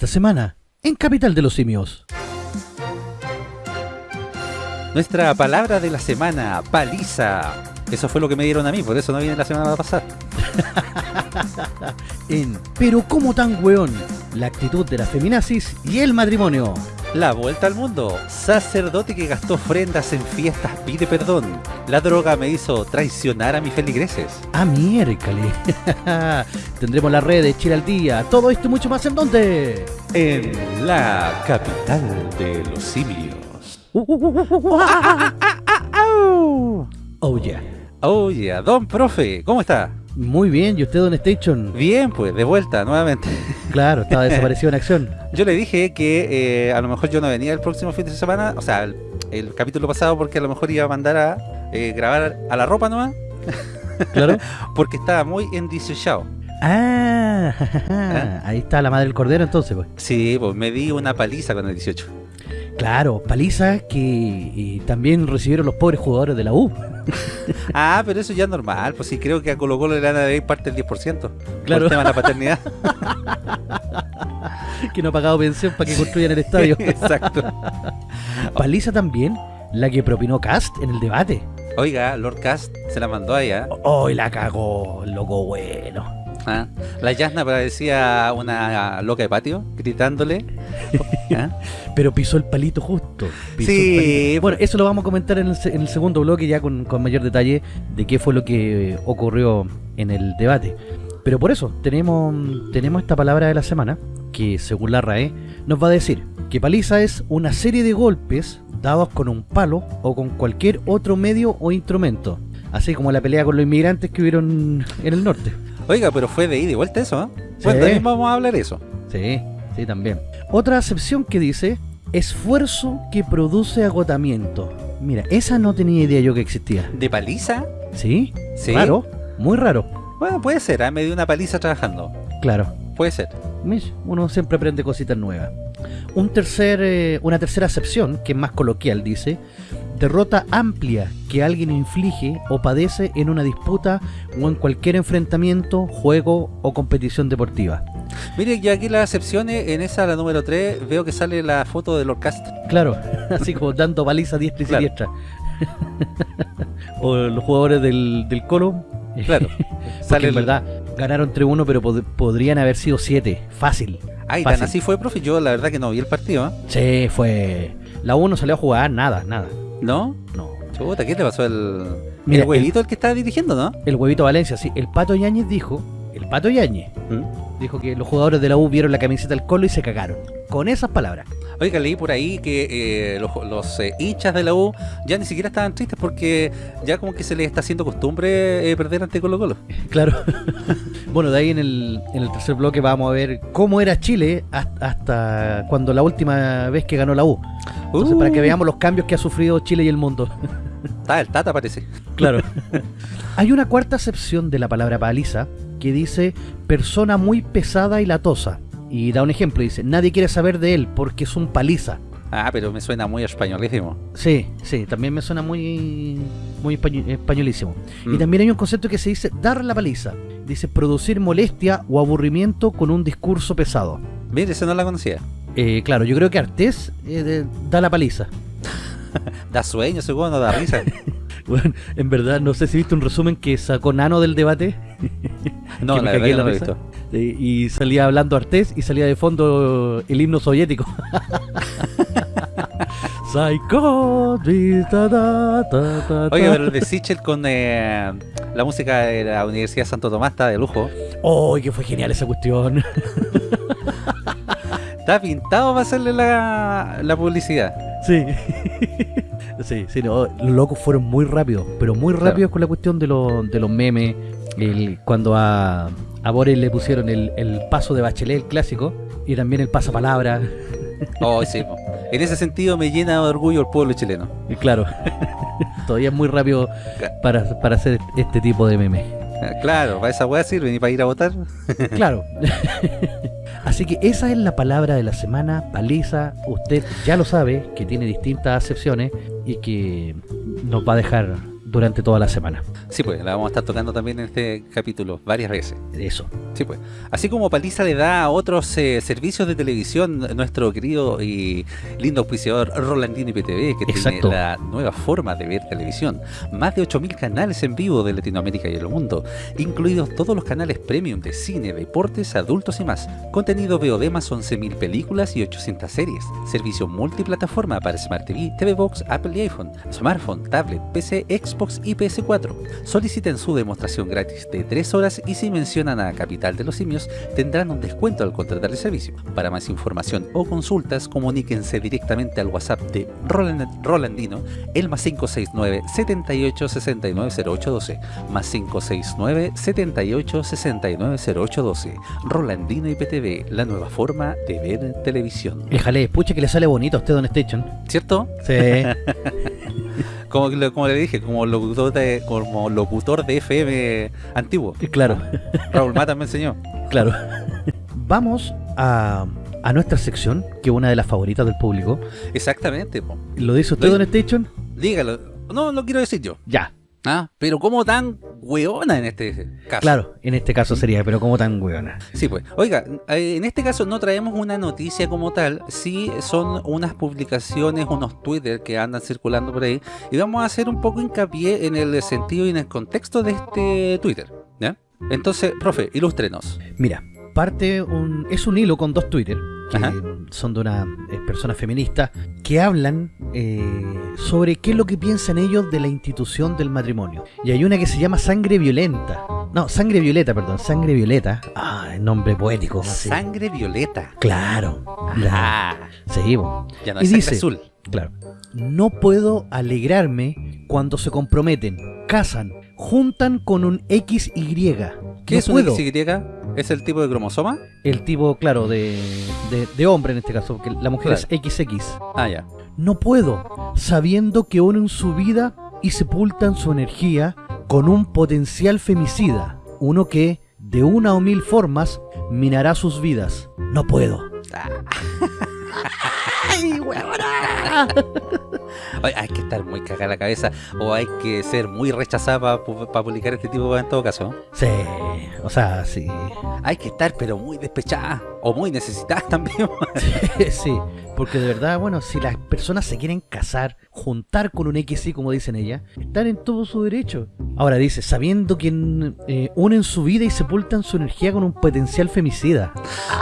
Esta semana, en Capital de los Simios. Nuestra palabra de la semana, paliza. Eso fue lo que me dieron a mí, por eso no viene la semana pasada. en Pero cómo tan weón, la actitud de la feminazis y el matrimonio. La vuelta al mundo. Sacerdote que gastó ofrendas en fiestas pide perdón. La droga me hizo traicionar a mis feligreses. Ah, miércoles. Tendremos la red de Chile al día. Todo esto y mucho más en dónde? En la capital de los simios. oh yeah. Oh yeah. Don profe, ¿cómo está? Muy bien, ¿y usted, Don Station? Bien, pues, de vuelta, nuevamente. Claro, estaba desaparecido en acción. Yo le dije que eh, a lo mejor yo no venía el próximo fin de semana, o sea, el, capítulo pasado, porque a lo mejor iba a mandar a eh, grabar a la ropa nomás. Claro. porque estaba muy endiciado. Ah, ¿Ah? ahí está la madre del cordero entonces, pues. Sí, pues me di una paliza con el 18. Claro, paliza que también recibieron los pobres jugadores de la U. ah, pero eso ya es normal, pues sí, creo que a Colo Colo le van a parte del 10%. Claro. el tema de la paternidad. que no ha pagado pensión para que construyan el estadio. Exacto. Paliza también, la que propinó Cast en el debate. Oiga, Lord Cast se la mandó allá. Oh, la cagó, loco bueno. ¿Ah? La Yasna parecía una loca de patio, gritándole. ¿Ah? Pero pisó el palito justo. sí. Bueno, eso lo vamos a comentar en el, segundo bloque ya con, mayor detalle de qué fue lo que ocurrió en el debate. Pero por eso, tenemos, tenemos esta palabra de la semana, que según la RAE, nos va a decir que paliza es una serie de golpes dados con un palo o con cualquier otro medio o instrumento. Así como la pelea con los inmigrantes que hubieron en el norte. Oiga, pero fue de ida y vuelta eso, ¿eh? Bueno, también vamos a hablar eso. Sí, sí, también. Otra acepción que dice, esfuerzo que produce agotamiento. Mira, esa no tenía idea yo que existía. ¿De paliza? Sí, sí. Raro, muy raro. Bueno, puede ser, ¿eh? me dio una paliza trabajando. Claro. Puede ser. Uno siempre aprende cositas nuevas. Un tercer, eh, una tercera acepción, que es más coloquial, dice, derrota amplia que alguien inflige o padece en una disputa o en cualquier enfrentamiento, juego o competición deportiva. Mire, ya aquí las excepciones, en esa, la número 3, veo que sale la foto de Lord Cast. Claro, así como dando baliza diestra y siniestra. o los jugadores del, del Colo. Claro. sale en verdad, ganaron 3-1, pero podrían haber sido 7. Fácil. Ay, tan así fue, profe. Yo la verdad que no vi el partido. ¿eh? Sí, fue... La 1 salió a jugar, nada, nada. ¿No? No. Chuta, ¿qué le pasó al el huevito el, que estaba dirigiendo, no? El huevito Valencia, sí. El Pato Yáñez dijo, el Pato Yáñez, ¿Mm? dijo que los jugadores de la U vieron la camiseta del Colo y se cagaron. Con esas palabras. Oiga, leí por ahí que eh, los, eh, hinchas de la U ya ni siquiera estaban tristes porque ya como que se les está haciendo costumbre eh, perder ante Colo Colo. Claro. bueno, de ahí en el, en el tercer bloque vamos a ver cómo era Chile hasta, cuando la última vez que ganó la U. Entonces, para que uh. veamos los cambios que ha sufrido Chile y el mundo. Está el Tata parece. Claro. Hay una cuarta acepción de la palabra paliza que dice persona muy pesada y latosa. Y da un ejemplo, dice, nadie quiere saber de él porque es un paliza. Ah, pero me suena muy españolísimo. Sí, sí, también me suena muy muy españolísimo. Y mm. también hay un concepto que se dice dar la paliza. Dice producir molestia o aburrimiento con un discurso pesado. Mire, esa no la conocía. Eh, claro, yo creo que Artés eh, da la paliza. da sueño, seguro, no da risa. bueno, en verdad, no sé si viste un resumen que sacó Nano del debate. no, la verdad no lo he visto y salía hablando Artés y salía de fondo el himno soviético. Oye, pero el de Sichel con eh, la música de la Universidad Santo Tomás está de lujo. ¡Oh, que fue genial esa cuestión! está pintado para hacerle la, la publicidad. Sí. Sí, sí, no, los locos fueron muy rápidos, pero muy rápidos con la cuestión de, de los memes. El, cuando a a Boris le pusieron el, paso de Bachelet, el clásico, y también el pasapalabra. Oh, sí. En ese sentido me llena de orgullo el pueblo chileno. Claro. Todavía es muy rápido para, hacer este tipo de memes. Claro, para esa weá sirve, ni para ir a votar. Claro. Así que esa es la palabra de la semana, paliza. Usted ya lo sabe, que tiene distintas acepciones y que nos va a dejar durante toda la semana. Sí, pues, la vamos a estar tocando también en este capítulo varias veces. Eso. Sí, pues. Así como Paliza le da a otros eh, servicios de televisión, nuestro querido y lindo auspiciador Rolandino IPTV, que Exacto. tiene la nueva forma de ver televisión. Más de 8.000 canales en vivo de Latinoamérica y el mundo, incluidos todos los canales premium de cine, deportes, adultos y más. Contenido VOD más 11.000 películas y 800 series. Servicio multiplataforma para Smart TV, TV Box, Apple y iPhone, smartphone, tablet, PC, Xbox y PS4. Soliciten su demostración gratis de 3 horas y si mencionan a Capital de los Simios tendrán un descuento al contratar el servicio. Para más información o consultas, comuníquense directamente al WhatsApp de Roland- Rolandino, el más 569 78 69 0812, más 569 78 69 0812. Rolandino IPTV, la nueva forma de ver televisión. El jalé, pucha que le sale bonito a usted Don Station. ¿Cierto? Sí. Como, como le dije, como locutor de, como locutor de FM antiguo. claro, Raúl Mata me enseñó. claro. Vamos a, a nuestra sección, que es una de las favoritas del público. Exactamente. po. ¿Lo dice usted, Don Station? Dígalo. No, lo quiero decir yo. Ya. Ah, pero como tan weona en este caso. Claro, en este caso sería, pero como tan weona. Sí, pues. Oiga, eh, en este caso no traemos una noticia como tal, sí son unas publicaciones, unos Twitter que andan circulando por ahí, y vamos a hacer un poco hincapié en el sentido y en el contexto de este Twitter. ¿ya? Entonces, profe, ilústrenos. Mira, parte un, es un hilo con dos Twitter, que Ajá. son de una eh, persona feminista, que hablan eh, sobre qué es lo que piensan ellos de la institución del matrimonio. Y hay una que se llama Sangre Violenta. No, Sangre Violeta, perdón, Sangre Violeta. Ah, el nombre poético. así. Sangre violeta. Claro. La, sí, bo. ya no Y es dice- azul. Claro. No puedo alegrarme cuando se comprometen, casan, juntan con un XY. ¿Qué No es un puedo. XY? ¿Es el tipo de cromosoma? El tipo, claro, de, de, de hombre en este caso, porque la mujer Claro. es XX. Ah, ya. No puedo, sabiendo que unen su vida y sepultan su energía con un potencial femicida. Uno que, de una o mil formas, minará sus vidas. No puedo. ¡Ay, huevona! Hay que estar muy cagada la cabeza o hay que ser muy rechazada para publicar este tipo en todo caso. ¿no? Sí, o sea, sí. Hay que estar pero muy despechada o muy necesitada también. sí, porque de verdad, bueno, si las personas se quieren casar, juntar con un XY, como dicen ellas, están en todo su derecho. Ahora dice, sabiendo que eh, unen su vida y sepultan su energía con un potencial femicida.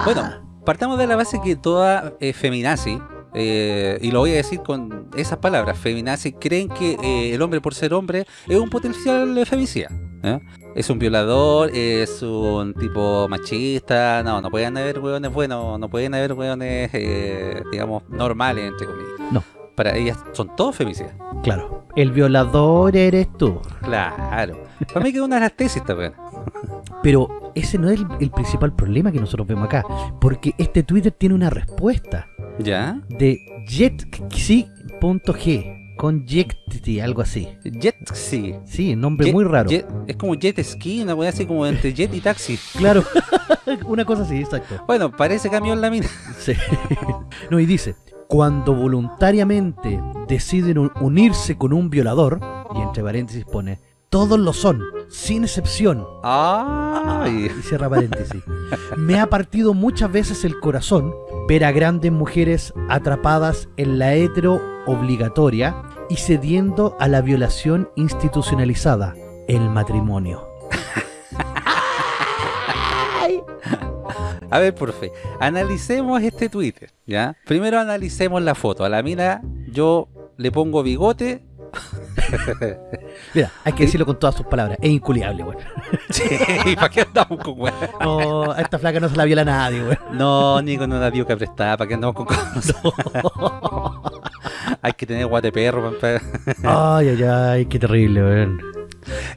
Bueno, partamos de la base que toda eh, feminazi, eh, y lo voy a decir con esas palabras, feminazi, creen que eh, el hombre por ser hombre es un potencial femicida. ¿eh? Es un violador, es un tipo machista, no, no pueden haber hueones buenos, no pueden haber hueones, eh, digamos, normales, entre comillas. No. Para ellas son todos femicidas. Claro, el violador eres tú. Claro. Para mí que es una de las tesis también. Pero ese no es el, el principal problema que nosotros vemos acá, porque este Twitter tiene una respuesta ¿Ya? de jetxi.g con Jecti, algo así. Jet ski. Sí, nombre Jet- muy raro. jet- es como jet ski, una wea así como entre jet y taxi. Claro, una cosa así, exacto. Bueno, parece camión la mina. Sí. No, y dice, cuando voluntariamente deciden un- unirse con un violador, y entre paréntesis pone, todos lo son, sin excepción. Ay. Y cierra paréntesis. Me ha partido muchas veces el corazón ver a grandes mujeres atrapadas en la hetero obligatoria y cediendo a la violación institucionalizada, el matrimonio. A ver, profe, analicemos este Twitter, ¿ya? Primero analicemos la foto. A la mina yo le pongo bigote. Mira, hay que decirlo con todas sus palabras, es inculiable, güey. Sí, ¿para qué andamos con wea? No, a esta flaca no se la viola nadie, güey. No, ni con una diuca prestada, ¿para qué andamos con cosas? Hay que tener guate perro. Ay, ay, ay, qué terrible, weón.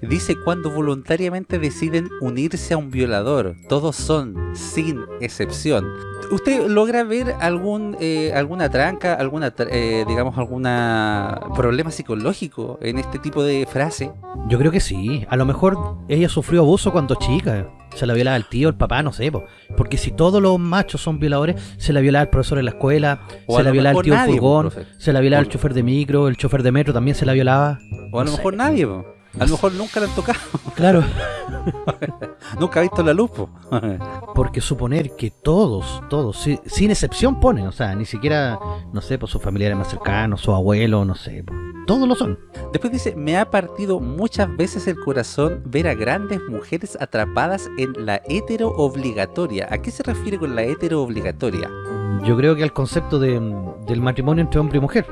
Dice cuando voluntariamente deciden unirse a un violador. Todos son, sin excepción. ¿Usted logra ver algún eh, alguna tranca, alguna eh, digamos alguna problema psicológico en este tipo de frase? Yo creo que sí. A lo mejor ella sufrió abuso cuando chica. Se la violaba el tío, el papá, no sé, po. porque si todos los machos son violadores, se la violaba el profesor en la escuela, O se la violaba el tío po, furgón, se la violaba el chofer de micro, el chofer de metro también se la violaba. O a lo No mejor sé. nadie, po. A lo mejor nunca le han tocado. Claro, nunca ha visto la luz, po. porque suponer que todos, todos, si- sin excepción ponen, o sea, ni siquiera, no sé, pues sus familiares más cercanos, su abuelo, no sé, po. todos lo son. Después dice, me ha partido muchas veces el corazón ver a grandes mujeres atrapadas en la hetero obligatoria. ¿A qué se refiere con la hetero obligatoria? Yo creo que al concepto de, del matrimonio entre hombre y mujer.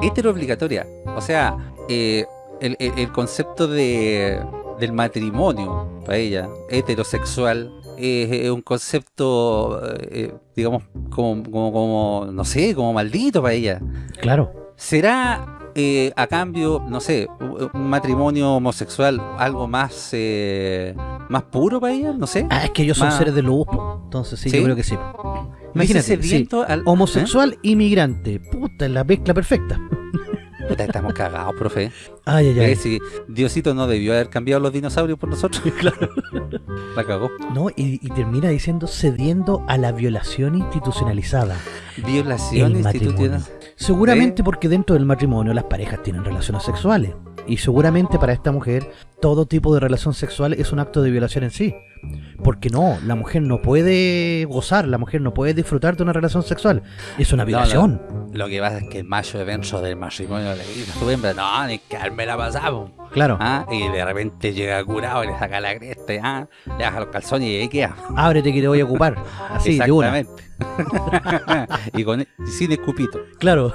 Hetero obligatoria. O sea, eh, el, el- el concepto de, del matrimonio para ella, heterosexual, es, es un concepto, eh, digamos, como, como, como, no sé, como maldito para ella. Claro. ¿Será eh, a cambio, no sé, un matrimonio homosexual algo más eh, más puro para ella? No sé. Ah, es que ellos son Más- seres de luz, entonces sí, ¿Sí? yo creo que sí. Imagínate, sí, al... homosexual inmigrante, puta, la mezcla perfecta. Puta, estamos cagados, profe. Ay, ay, ay. Si Diosito no debió haber cambiado los dinosaurios por nosotros. claro. La cagó. No, y, y termina diciendo cediendo a la violación institucionalizada. Violación institucional. Seguramente porque dentro del matrimonio las parejas tienen relaciones sexuales. Y seguramente para esta mujer todo tipo de relación sexual es un acto de violación en sí. Porque no, la mujer no puede gozar, la mujer no puede disfrutar de una relación sexual. Es una No, violación. Lo que pasa es que el macho dentro del matrimonio le dice a su hembra, no, ni que me la pasamos. Claro, ¿Ah? Y de repente llega curado y le saca la cresta, ¿ah? le baja los calzones y ahí queda. ábrete que te voy a ocupar. Así. Exactamente. y con, sin escupito. Claro.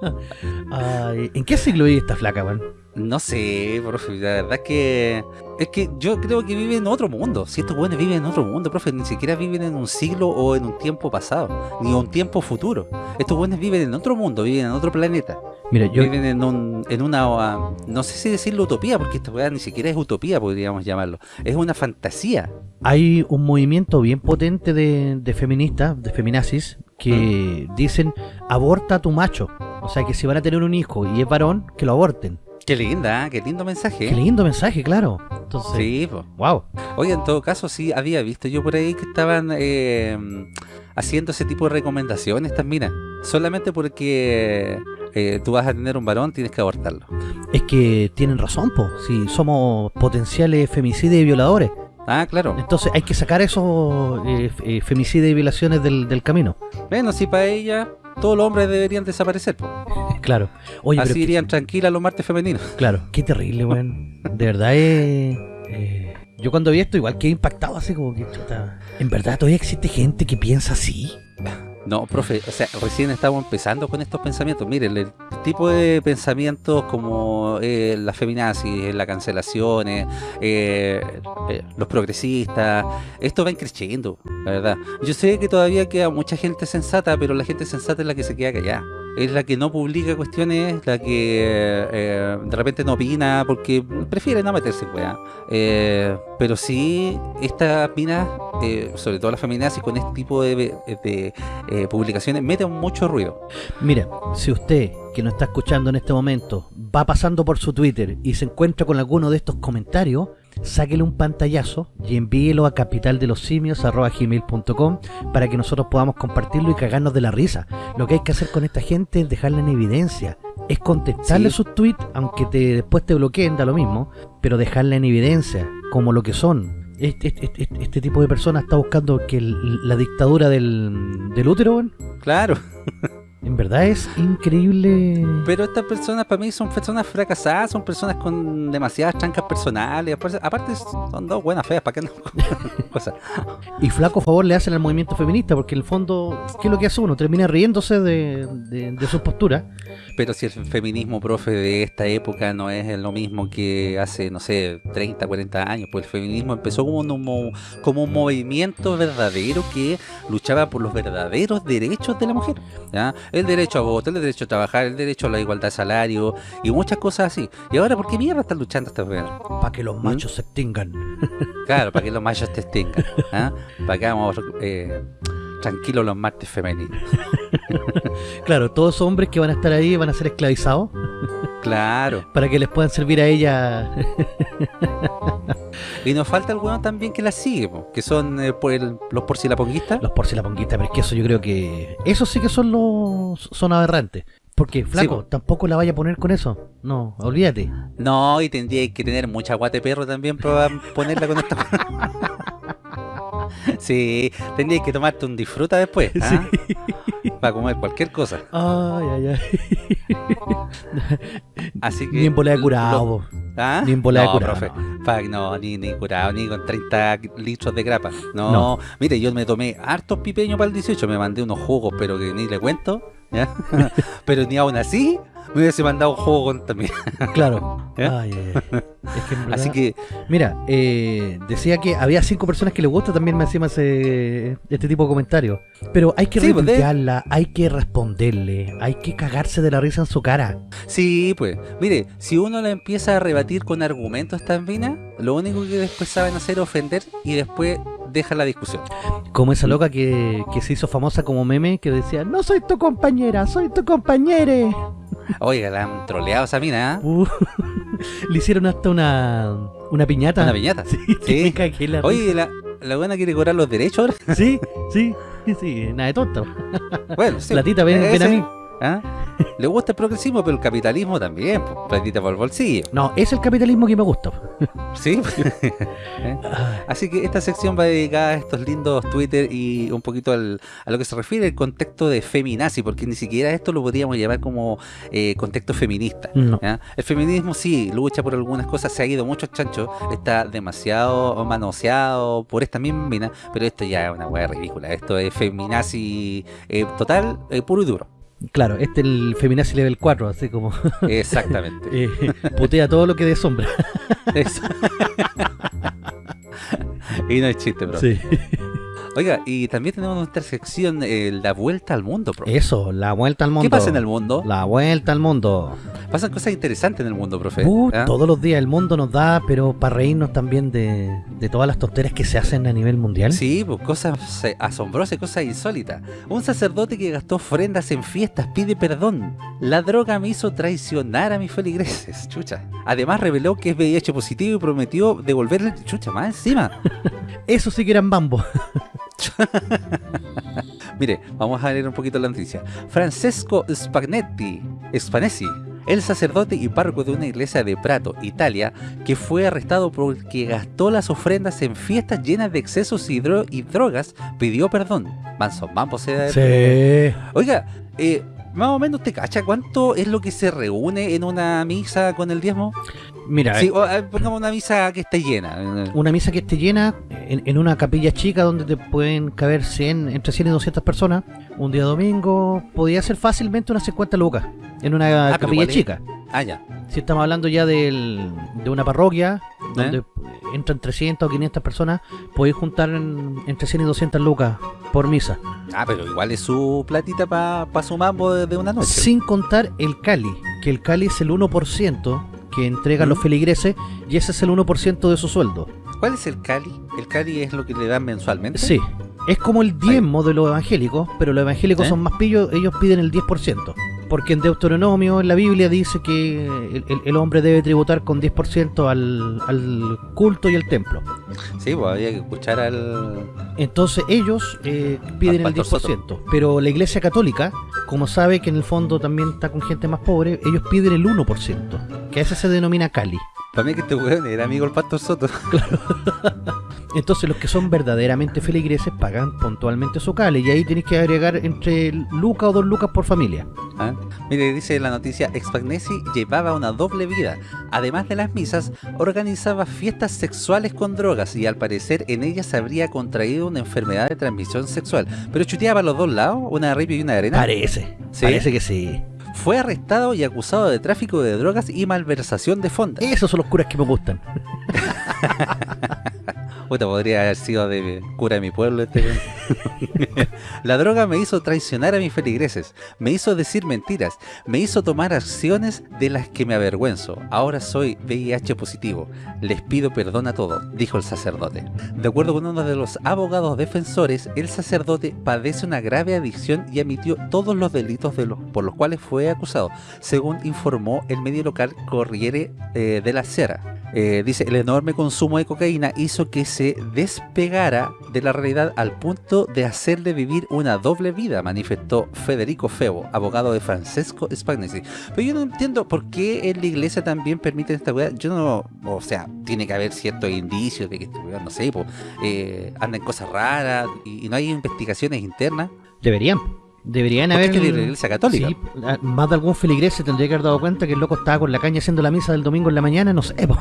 Ay, ¿En qué siglo vive esta flaca, man? No sé, profe, la verdad es que es que yo creo que vive en otro mundo. Si estos buenos viven en otro mundo, profe, ni siquiera viven en un siglo o en un tiempo pasado, ni un tiempo futuro. Estos buenos viven en otro mundo, viven en otro planeta. Mira, yo, Viven en, un, en una, no sé si decirlo utopía, porque esta weá ni siquiera es utopía, podríamos llamarlo. Es una fantasía. hay un movimiento bien potente de, de feministas, de feminazis, que Mm. dicen aborta a tu macho. O sea que si van a tener un hijo y es varón, que lo aborten. Qué linda, ¿ah? qué lindo mensaje. Qué lindo mensaje, claro. Entonces, Sí, po. wow. Oye, en todo caso, sí, había visto yo por ahí que estaban eh, haciendo ese tipo de recomendaciones también. Solamente porque eh, tú vas a tener un varón, tienes que abortarlo. Es que tienen razón, po. Si somos potenciales femicidios y violadores. Ah, claro. Entonces hay que sacar esos eh, eh, femicidios y violaciones del, del camino. Bueno, si para ella todos los hombres deberían desaparecer. po. Claro. Oye, Así pero irían tranquilas los martes femeninos. Claro, qué terrible, weón. De verdad eh, yo cuando vi esto igual quedé impactado así como que... chuta, ¿En verdad todavía existe gente que piensa así? No, profe, o sea, recién estamos empezando con estos pensamientos. Miren, el tipo de pensamientos como eh, la feminazis, la cancelación, eh, eh, eh, los progresistas, esto va creciendo, la verdad. Yo sé que todavía queda mucha gente sensata, pero la gente sensata es la que se queda callada. Es la que no publica cuestiones, la que eh, de repente no opina porque prefiere no meterse en weá. Eh, pero sí, estas minas, eh, sobre todo las feminazis, con este tipo de, de, publicaciones meten mucho ruido. Mira, si usted que nos está escuchando en este momento va pasando por su Twitter y se encuentra con alguno de estos comentarios, sáquele un pantallazo y envíelo a capitaldelosimios.com para que nosotros podamos compartirlo y cagarnos de la risa. Lo que hay que hacer con esta gente es dejarla en evidencia. Es contestarle Sí. sus tweets, aunque te, después te bloqueen, da lo mismo, pero dejarla en evidencia, como lo que son. Este, este- este- este tipo de personas está buscando que el- la dictadura del, del útero, weón, Claro, en verdad es increíble. pero estas personas para mí son personas fracasadas, son personas con demasiadas trancas personales. Aparte, son dos buenas feas, ¿para qué no? Y flaco favor le hacen al movimiento feminista, porque en el fondo, ¿qué es lo que hace uno? Termina riéndose de, de, de sus posturas. Pero si el feminismo, profe, de esta época no es lo mismo que hace, no sé, 30, 40 años, pues el feminismo empezó como un, mo- como un movimiento verdadero que luchaba por los verdaderos derechos de la mujer. ¿ya? El derecho a voto, el derecho a trabajar, el derecho a la igualdad de salario y muchas cosas así. Y ahora, ¿por qué mierda están luchando estas mujeres? Para que los machos se extingan. Claro, para que los machos te extingan. ¿ah? Para que vamos eh, tranquilos los martes femeninos. Claro, todos hombres que van a estar ahí van a ser esclavizados Claro. para que les puedan servir a ella y nos falta el bueno también que la sigue, po, que son eh, por el- los porcilaponguistas. Los porcilaponguistas, pero es que eso yo creo que... Eso sí que son los... Son aberrantes. Porque, flaco, po. tampoco la vaya a poner con eso. No, olvídate. No, y tendría que tener mucha guate perro también para ponerla con esta. sí, tendría que tomarte un disfruta después, ¿ah? para comer cualquier cosa. Ay, ay, ay. Así que Ni en bola de lo- curado. po. ¿Ah? Ni en bola de no, curado. profe. Pa- no, ni, ni curado, ni con 30 litros de grapa. No, No. mire, yo me tomé hartos pipeños para el 18, me mandé unos jugos, pero que ni le cuento. ¿ya? pero ni aún así me hubiese mandado un jugo con también. Claro. ¿Eh? Ay, ay, ay. Es que verdad- Así que, Mira, eh, decía que había cinco personas que les gusta también me encima ese, este tipo de comentarios. Pero hay que Sí, pues, hay que responderle, hay que cagarse de la risa en su cara. sí, pues, mire, si uno la empieza a rebatir con argumentos tan finas, lo único que después saben hacer es ofender y después deja la discusión. Como esa loca que, que se hizo famosa como meme que decía, no soy tu compañera, soy tu compañere. Oiga, la han troleado esa mina, ¿ah? Uh, le hicieron hasta una, una piñata. Una piñata. Sí, Sí. la Oye, la, la buena quiere cobrar los derechos ahora. Sí, sí, sí, nada de tonto. Bueno, sí. Platita, ven, ven a mí. ¿Ah? Le gusta el progresismo, pero el capitalismo también, pues, platita por el bolsillo. No, es el capitalismo que me gusta. ¿Sí? ¿Eh? Así que esta sección va dedicada a estos lindos Twitter y un poquito al- a lo que se refiere el contexto de feminazi, porque ni siquiera esto lo podríamos llamar como eh, contexto feminista. No. El feminismo sí, lucha por algunas cosas, se ha ido mucho chancho, está demasiado manoseado por esta misma mina, pero esto ya es una hueá ridícula, esto es feminazi eh, total, puro y duro. Claro, este es el Feminazi Level 4, así como Exactamente. eh, putea todo lo que de sombra. Eso. y no es chiste, bro. Sí. Oiga, y también tenemos nuestra sección, eh, la vuelta al mundo, bro. Eso, la vuelta al mundo. ¿Qué pasa en el mundo? La vuelta al mundo. Pasan cosas interesantes en el mundo, profe. Uh. Todos los días el mundo nos da, pero para reírnos también de, de todas las tonteras que se hacen a nivel mundial. Sí, pues cosas asombrosas, cosas insólitas. Un sacerdote que gastó ofrendas en fiestas pide perdón. La droga me hizo traicionar a mis feligreses. Chucha. Además reveló que es VIH positivo y prometió devolverle chucha más encima. Eso sí que eran bambos. Mire, vamos a leer un poquito la noticia. Francesco Spagnetti, Spanesi, el sacerdote y párroco de una iglesia de Prato, Italia, que fue arrestado porque gastó las ofrendas en fiestas llenas de excesos y, dro- y drogas, pidió perdón. Manso, vamos a Sí. Oiga, eh, más o menos te cacha cuánto es lo que se reúne en una misa con el diezmo. Mira, Sí, o, eh, pongamos una misa que esté llena. eh, una misa que esté llena en, en una capilla chica donde te pueden caber 100, entre 100 y 200 personas. Un día domingo podría ser fácilmente unas 50 lucas en una Ah, capilla chica. Ah, ya. Si estamos hablando ya del, de una parroquia donde ¿Eh? entran 300 o 500 personas, podéis juntar en- entre 100 y 200 lucas por misa. Ah, pero igual es su platita para su mambo de, de una noche. Sin contar el Cali, que el Cali es el 1% que entregan los ¿Mm? feligreses y ese es el 1% de su sueldo. ¿Cuál es el Cali? ¿El Cali es lo que le dan mensualmente? Sí, es como el diezmo de los evangélicos, pero los evangélicos ¿Eh? son más pillos, ellos piden el 10%. Porque en Deuteronomio, en la Biblia, dice que el, hombre debe tributar con 10% al, al culto y al templo. Sí, pues había que escuchar al... Entonces ellos eh, piden el pastor 10%. Pero la iglesia católica, como sabe que en el fondo también está con gente más pobre, ellos piden el 1%, que a ese se denomina Cali. Para mí que este weón era amigo del Pastor Soto. Entonces los que son verdaderamente feligreses pagan puntualmente su Cali y ahí tienes que agregar entre lucas o dos lucas por familia. ¿Ah? Mire, dice la noticia, Expagnesi llevaba una doble vida. Además de las misas, organizaba fiestas sexuales con drogas y al parecer en ellas habría contraído una enfermedad de transmisión sexual. Pero chuteaba a los dos lados, una de y una de arena. Parece, ¿Sí? parece que sí. Fue arrestado y acusado de tráfico de drogas y malversación de fondos. Esos son los curas que me gustan. Podría haber sido de cura de mi pueblo este. la droga me hizo traicionar a mis feligreses, me hizo decir mentiras, me hizo tomar acciones de las que me avergüenzo. Ahora soy VIH positivo. Les pido perdón a todos, dijo el sacerdote. De acuerdo con uno de los abogados defensores, el sacerdote padece una grave adicción y admitió todos los delitos de los, por los cuales fue acusado, según informó el medio local Corriere eh, de la Sera. Eh, dice, el enorme consumo de cocaína hizo que se despegara de la realidad al punto de hacerle vivir una doble vida, manifestó Federico Febo, abogado de Francesco Spagnesi. Pero yo no entiendo por qué en la iglesia también permiten esta weá. Yo no, o sea, tiene que haber ciertos indicios de que este no sé, pues, eh, andan cosas raras y no hay investigaciones internas. Deberían. Deberían haber... es que iglesia católica. Sí, a- más de algún feligrés se tendría que haber dado cuenta que el loco estaba con la caña haciendo la misa del domingo en la mañana, no sé, po.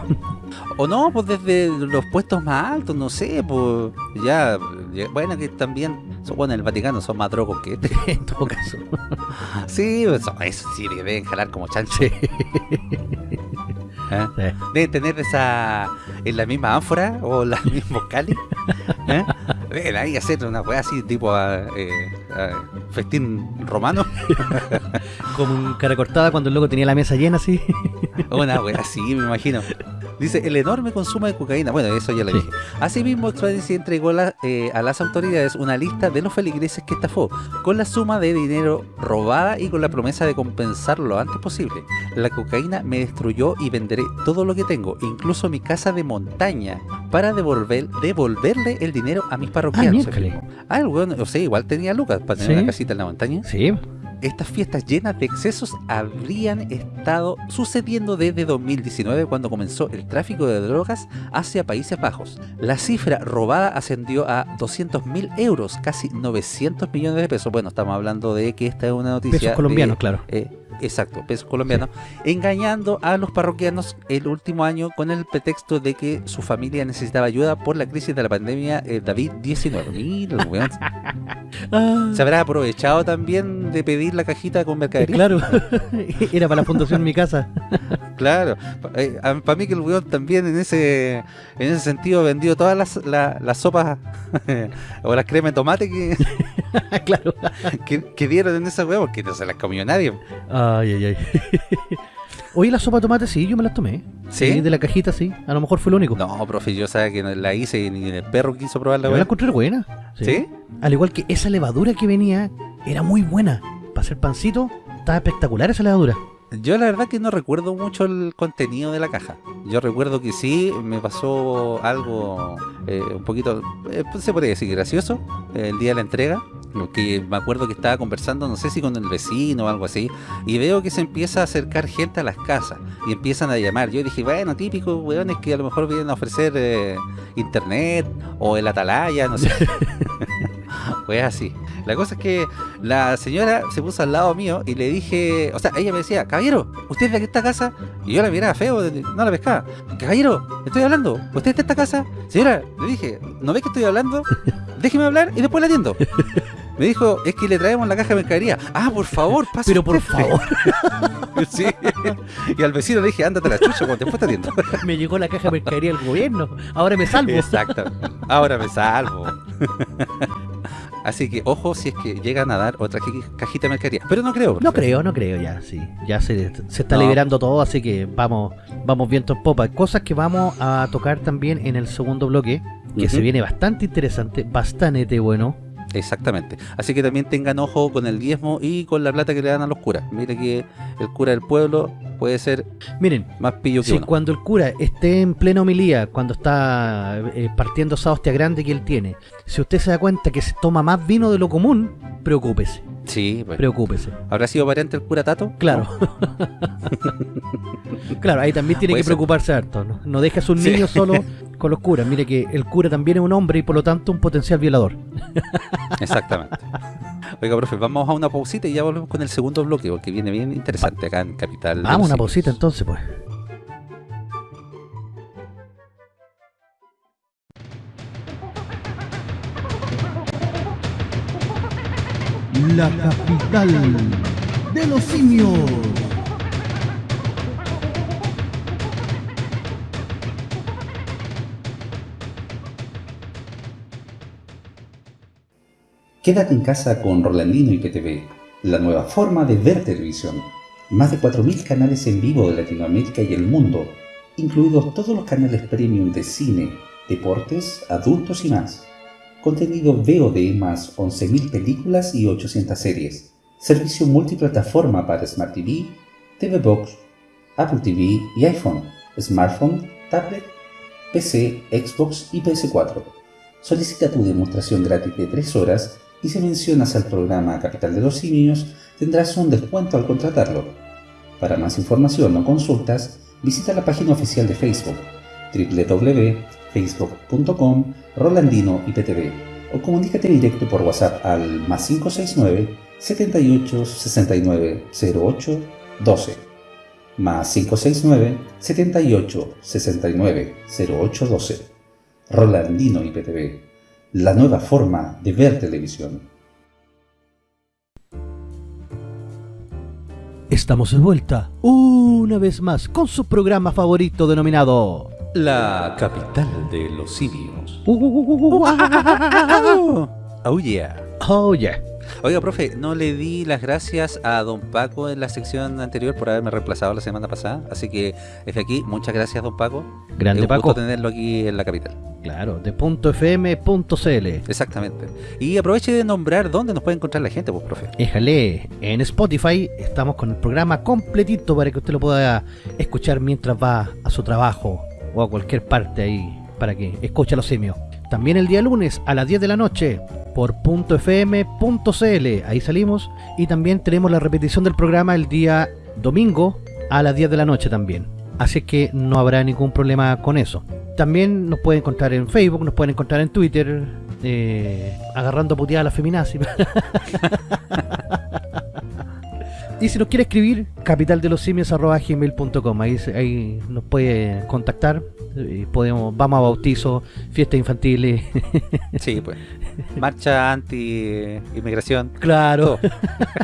O no, pues desde los puestos más altos, no sé, pues ya, ya- bueno, que también, son, bueno, en el Vaticano son más drogos que este. en todo caso. Sí, pues, eso, eso sí, que deben jalar como. ¿eh? Sí. Deben tener esa, en la misma ánfora o la misma cali. ¿eh? Deben ahí hacer una weá así, tipo a, eh, a festín romano. Como un cara cortada cuando el loco tenía la mesa llena así. Una wea así, me imagino. Dice, el enorme consumo de cocaína. Bueno, eso ya lo dije. Asimismo, Expansi entregó la- eh, a las autoridades una lista de los feligreses que estafó, con la suma de dinero robada y con la promesa de compensar lo antes posible. La cocaína me destruyó y venderé todo lo que tengo, incluso mi casa de montaña, para devolver, devolverle el dinero a mis Ah, parroquianos. miércoles. Ah, el weón, o sea, igual tenía lucas para tener Sí. una casita en la montaña. Sí. Estas fiestas llenas de excesos habrían estado sucediendo desde 2019 cuando comenzó el tráfico de drogas hacia Países Bajos. La cifra robada ascendió a 200 mil euros, casi 900 millones de pesos. Bueno, estamos hablando de que esta es una noticia... Pesos de- colombianos, claro. eh, exacto, pesos colombianos, engañando a los parroquianos el último año con el pretexto de que su familia necesitaba ayuda por la crisis de la pandemia eh, David-19. Mira, weón. Ah, Se habrá aprovechado también de pedir la cajita con eh, mercadería. claro. Era para la fundación Mi Casa. Claro, para mí que el weón también en ese en ese sentido vendió todas las, la- las sopas o las cremas de tomate que, claro. que, que dieron en esa weón, porque no se las comió nadie. Ay, ay, ay. Oye, la sopa de tomate sí, yo me las tomé. ¿Sí? de la cajita sí. A lo mejor fue lo único. No, profe, yo sabía que no la hice y ni el perro quiso probar la Yo la encontré buena. ¿Sí? Al igual que esa levadura que venía, era muy buena. Para hacer pancito, estaba espectacular esa levadura. Yo la verdad que no recuerdo mucho el contenido de la caja. Yo recuerdo que sí, me pasó algo eh, un poquito, eh, se podría decir gracioso, eh, el día de la entrega. Lo Que me acuerdo que estaba conversando, no sé si con el vecino o algo así, y veo que se empieza a acercar gente a las casas y empiezan a llamar. Yo dije, bueno, típico, weones que a lo mejor vienen a ofrecer eh, internet o el atalaya, no sé. Pues así. La cosa es que la señora se puso al lado mío y le dije, o sea, ella me decía, caballero, ¿usted es de esta casa? Y yo la miraba feo, no la pescaba. Caballero, estoy hablando, ¿usted es de esta casa? Señora, le dije, ¿no ve que estoy hablando? Déjeme hablar y después la atiendo. Me dijo, es que le traemos la caja de mercadería. Ah, por favor, pase Pero por usted". favor, Sí. Y al vecino le dije, ándate a la chucha cuando después te atiendo. me llegó la caja de mercadería del gobierno. Ahora me salvo. Exacto. Ahora me salvo. Así que ojo si es que llegan a dar otra ca- cajita de mercadería. Pero no creo. No creo, no creo ya, sí. Ya se, se está No. liberando todo, así que vamos vamos viento en popa. Cosas que vamos a tocar también en el segundo bloque, que se viene bastante interesante, bastante bueno. Exactamente. Así que también tengan ojo con el diezmo y con la plata que le dan a los curas. Mire que el cura del pueblo puede ser Miren, más pillo que si uno. cuando el cura esté en plena homilía, cuando está eh, partiendo esa hostia grande que él tiene, si usted se da cuenta que se toma más vino de lo común, preocúpese, Sí, pues. preocúpese. ¿Habrá sido variante el cura Tato? Claro. claro, ahí también tiene que ser. preocuparse harto. No, no deje a sus Sí. niños solo con los curas. Mire que el cura también es un hombre y por lo tanto un potencial violador. Exactamente. Oiga, profe, vamos a una pausita y ya volvemos con el segundo bloque, porque viene bien interesante acá en Capital. Vamos, una pausita entonces, pues. La capital de los simios. Quédate en casa con Rolandino y PTV, la nueva forma de ver televisión. Más de 4.000 canales en vivo de Latinoamérica y el mundo, incluidos todos los canales premium de cine, deportes, adultos y más. Contenido VOD más 11.000 películas y 800 series. Servicio multiplataforma para Smart TV, TV Box, Apple TV y iPhone, smartphone tablet, PC, Xbox y PS4. Solicita tu demostración gratis de 3 horas y si mencionas al programa Capital de los Simios tendrás un descuento al contratarlo. Para más información o consultas, visita la página oficial de Facebook www.facebook.com Rolandino IPTV o comunícate directo por WhatsApp al más 569 78 69 08 12 más 569 78 69 08 12 Rolandino IPTV la nueva forma de ver televisión. Estamos de vuelta una vez más con su programa favorito denominado La capital de los simios. Oh yeah. Oh yeah. Oiga, profe, no le di las gracias a don Paco en la sección anterior por haberme reemplazado la semana pasada. Así que desde aquí, muchas gracias, don Paco. Grande es un Paco. gusto tenerlo aquí en la capital. Claro, de punto .fm.cl. Exactamente. Y aproveche de nombrar dónde nos puede encontrar la gente, pues, profe. Éjale, en Spotify estamos con el programa completito para que usted lo pueda escuchar mientras va a su trabajo o a cualquier parte ahí para que escuche a los simios. También el día lunes a las 10 de la noche por .fm.cl, ahí salimos. Y también tenemos la repetición del programa el día domingo a las 10 de la noche también. Así que no habrá ningún problema con eso. También nos pueden encontrar en Facebook, nos pueden encontrar en Twitter, eh, agarrando puteada a la feminazi. y si nos quiere escribir, capitaldelosimios.gmail.com Ahí, nos puede contactar. y podemos, vamos a bautizos, fiestas infantiles. Sí, pues. Marcha anti-inmigración. claro.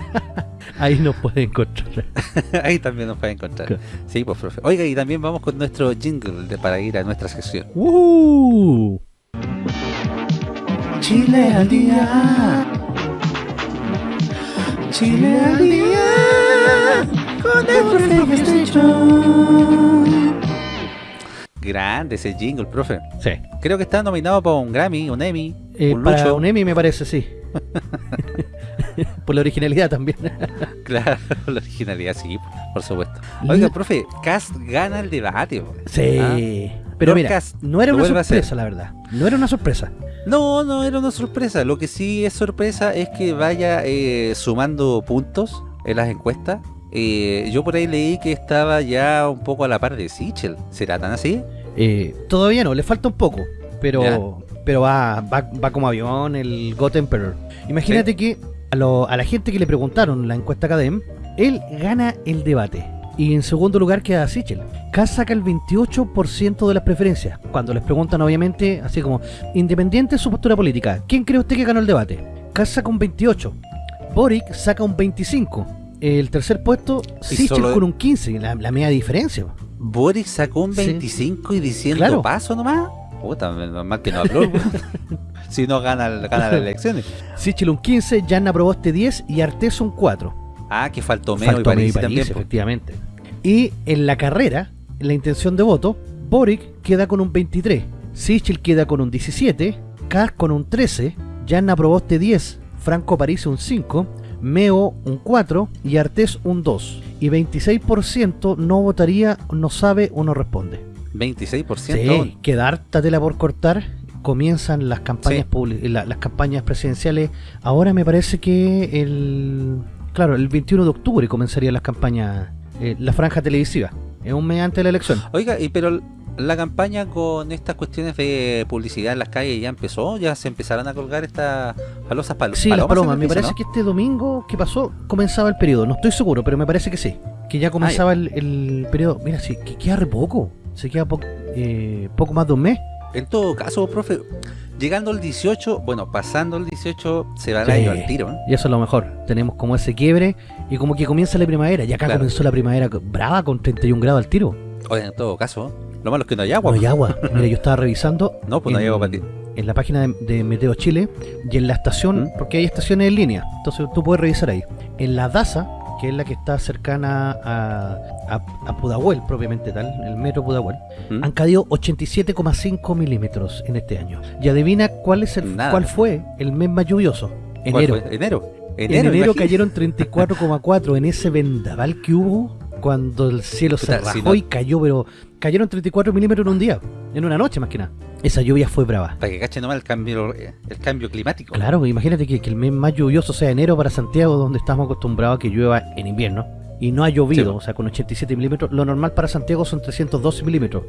ahí nos puede encontrar. Ahí también nos puede encontrar. Claro. Sí, pues, profe. Oiga, y también vamos con nuestro jingle de- para ir a nuestra sección. ¡Uh! Chile al día. Chile al día. Con el profe Grande ese jingle, profe. Sí. Creo que está nominado para un Grammy, un Emmy, Eh, un para Lucho. un Emmy me parece, sí. Por la originalidad también. Claro, la originalidad, sí, por supuesto. Oiga, profe, Cast gana el debate. Sí. Ah. Pero Lord mira, Cast no era una sorpresa, la verdad. No era una sorpresa. No, no era una sorpresa. Lo que sí es sorpresa es que vaya eh, sumando puntos en las encuestas. Eh, yo por ahí leí que estaba ya un poco a la par de Sichel. ¿Será tan así? Eh, todavía no, le falta un poco. Pero Ya. pero va, va, va como avión el God Emperor. Imagínate que a, lo- a la gente que le preguntaron la encuesta Academ, él gana el debate. Y en segundo lugar queda Sichel. Kass saca el 28% de las preferencias. Cuando les preguntan, obviamente, así como, independiente de su postura política, ¿quién cree usted que ganó el debate? Kass saca un 28. Boric saca un 25. El tercer puesto, Sichel solo- con un 15. La, la media diferencia. Boris sacó un Sí. 25 y diciendo Claro. paso nomás. Puta, menos mal que no habló. si no gana, gana las elecciones. Sichel un 15, Jan aprobó este 10 y Artés un 4. Ah, que faltó Meo y Meo y París también. París, efectivamente. Y en la carrera, en la intención de voto, Boric queda con un 23, Sichel queda con un 17, Kass con un 13, Jan aprobó este 10, Franco París un 5, Meo un 4 y Artés un 2. Y 26% no votaría, no sabe o no responde. 26% Sí, queda harta tela por cortar. Comienzan las campañas Sí. la- las campañas presidenciales. Ahora me parece que el claro, el 21 de octubre comenzarían las campañas, eh, la franja televisiva. Es un mes antes de la elección. Oiga, y pero la campaña con estas cuestiones de publicidad en las calles ya empezó, ya se empezaron a colgar estas falosas pal Sí, las palomas. palomas. en Me el parece ¿no? que este domingo que pasó comenzaba el periodo. No estoy seguro, pero me parece que sí. Que ya comenzaba el, el periodo. Mira, sí, que queda re poco. Se queda po- eh, poco más de un mes. En todo caso, profe, llegando al 18, bueno, pasando el 18, se va el Sí. año al tiro. ¿eh? Y eso es lo mejor. Tenemos como ese quiebre y como que comienza la primavera. Y acá Claro. comenzó la primavera brava con 31 grados al tiro. Oiga, en todo caso, lo malo es que no hay agua. No hay agua. Mira, yo estaba revisando. No, pues no hay en- agua para ti. En la página de, de Meteo Chile y en la estación, ¿Mm? porque hay estaciones en línea, entonces tú puedes revisar ahí. En la DASA, que es la que está cercana a, a, a Pudahuel, propiamente tal, el metro Pudahuel, ¿Mm? han caído 87,5 milímetros en este año. Y adivina cuál es el Nada. cuál fue el mes más lluvioso. ¿Cuál Enero. fue? Enero. En enero imagínate. cayeron 34,4 en ese vendaval que hubo cuando el cielo se si rajó no- y cayó, pero cayeron 34 milímetros en un día, en una noche más que nada. Esa lluvia fue brava. Para que cachen nomás el cambio, el cambio climático. Claro, imagínate que, que el mes más lluvioso sea enero para Santiago, donde estamos acostumbrados a que llueva en invierno. Y no ha llovido, Sí. o sea, con 87 milímetros. Lo normal para Santiago son 312 milímetros.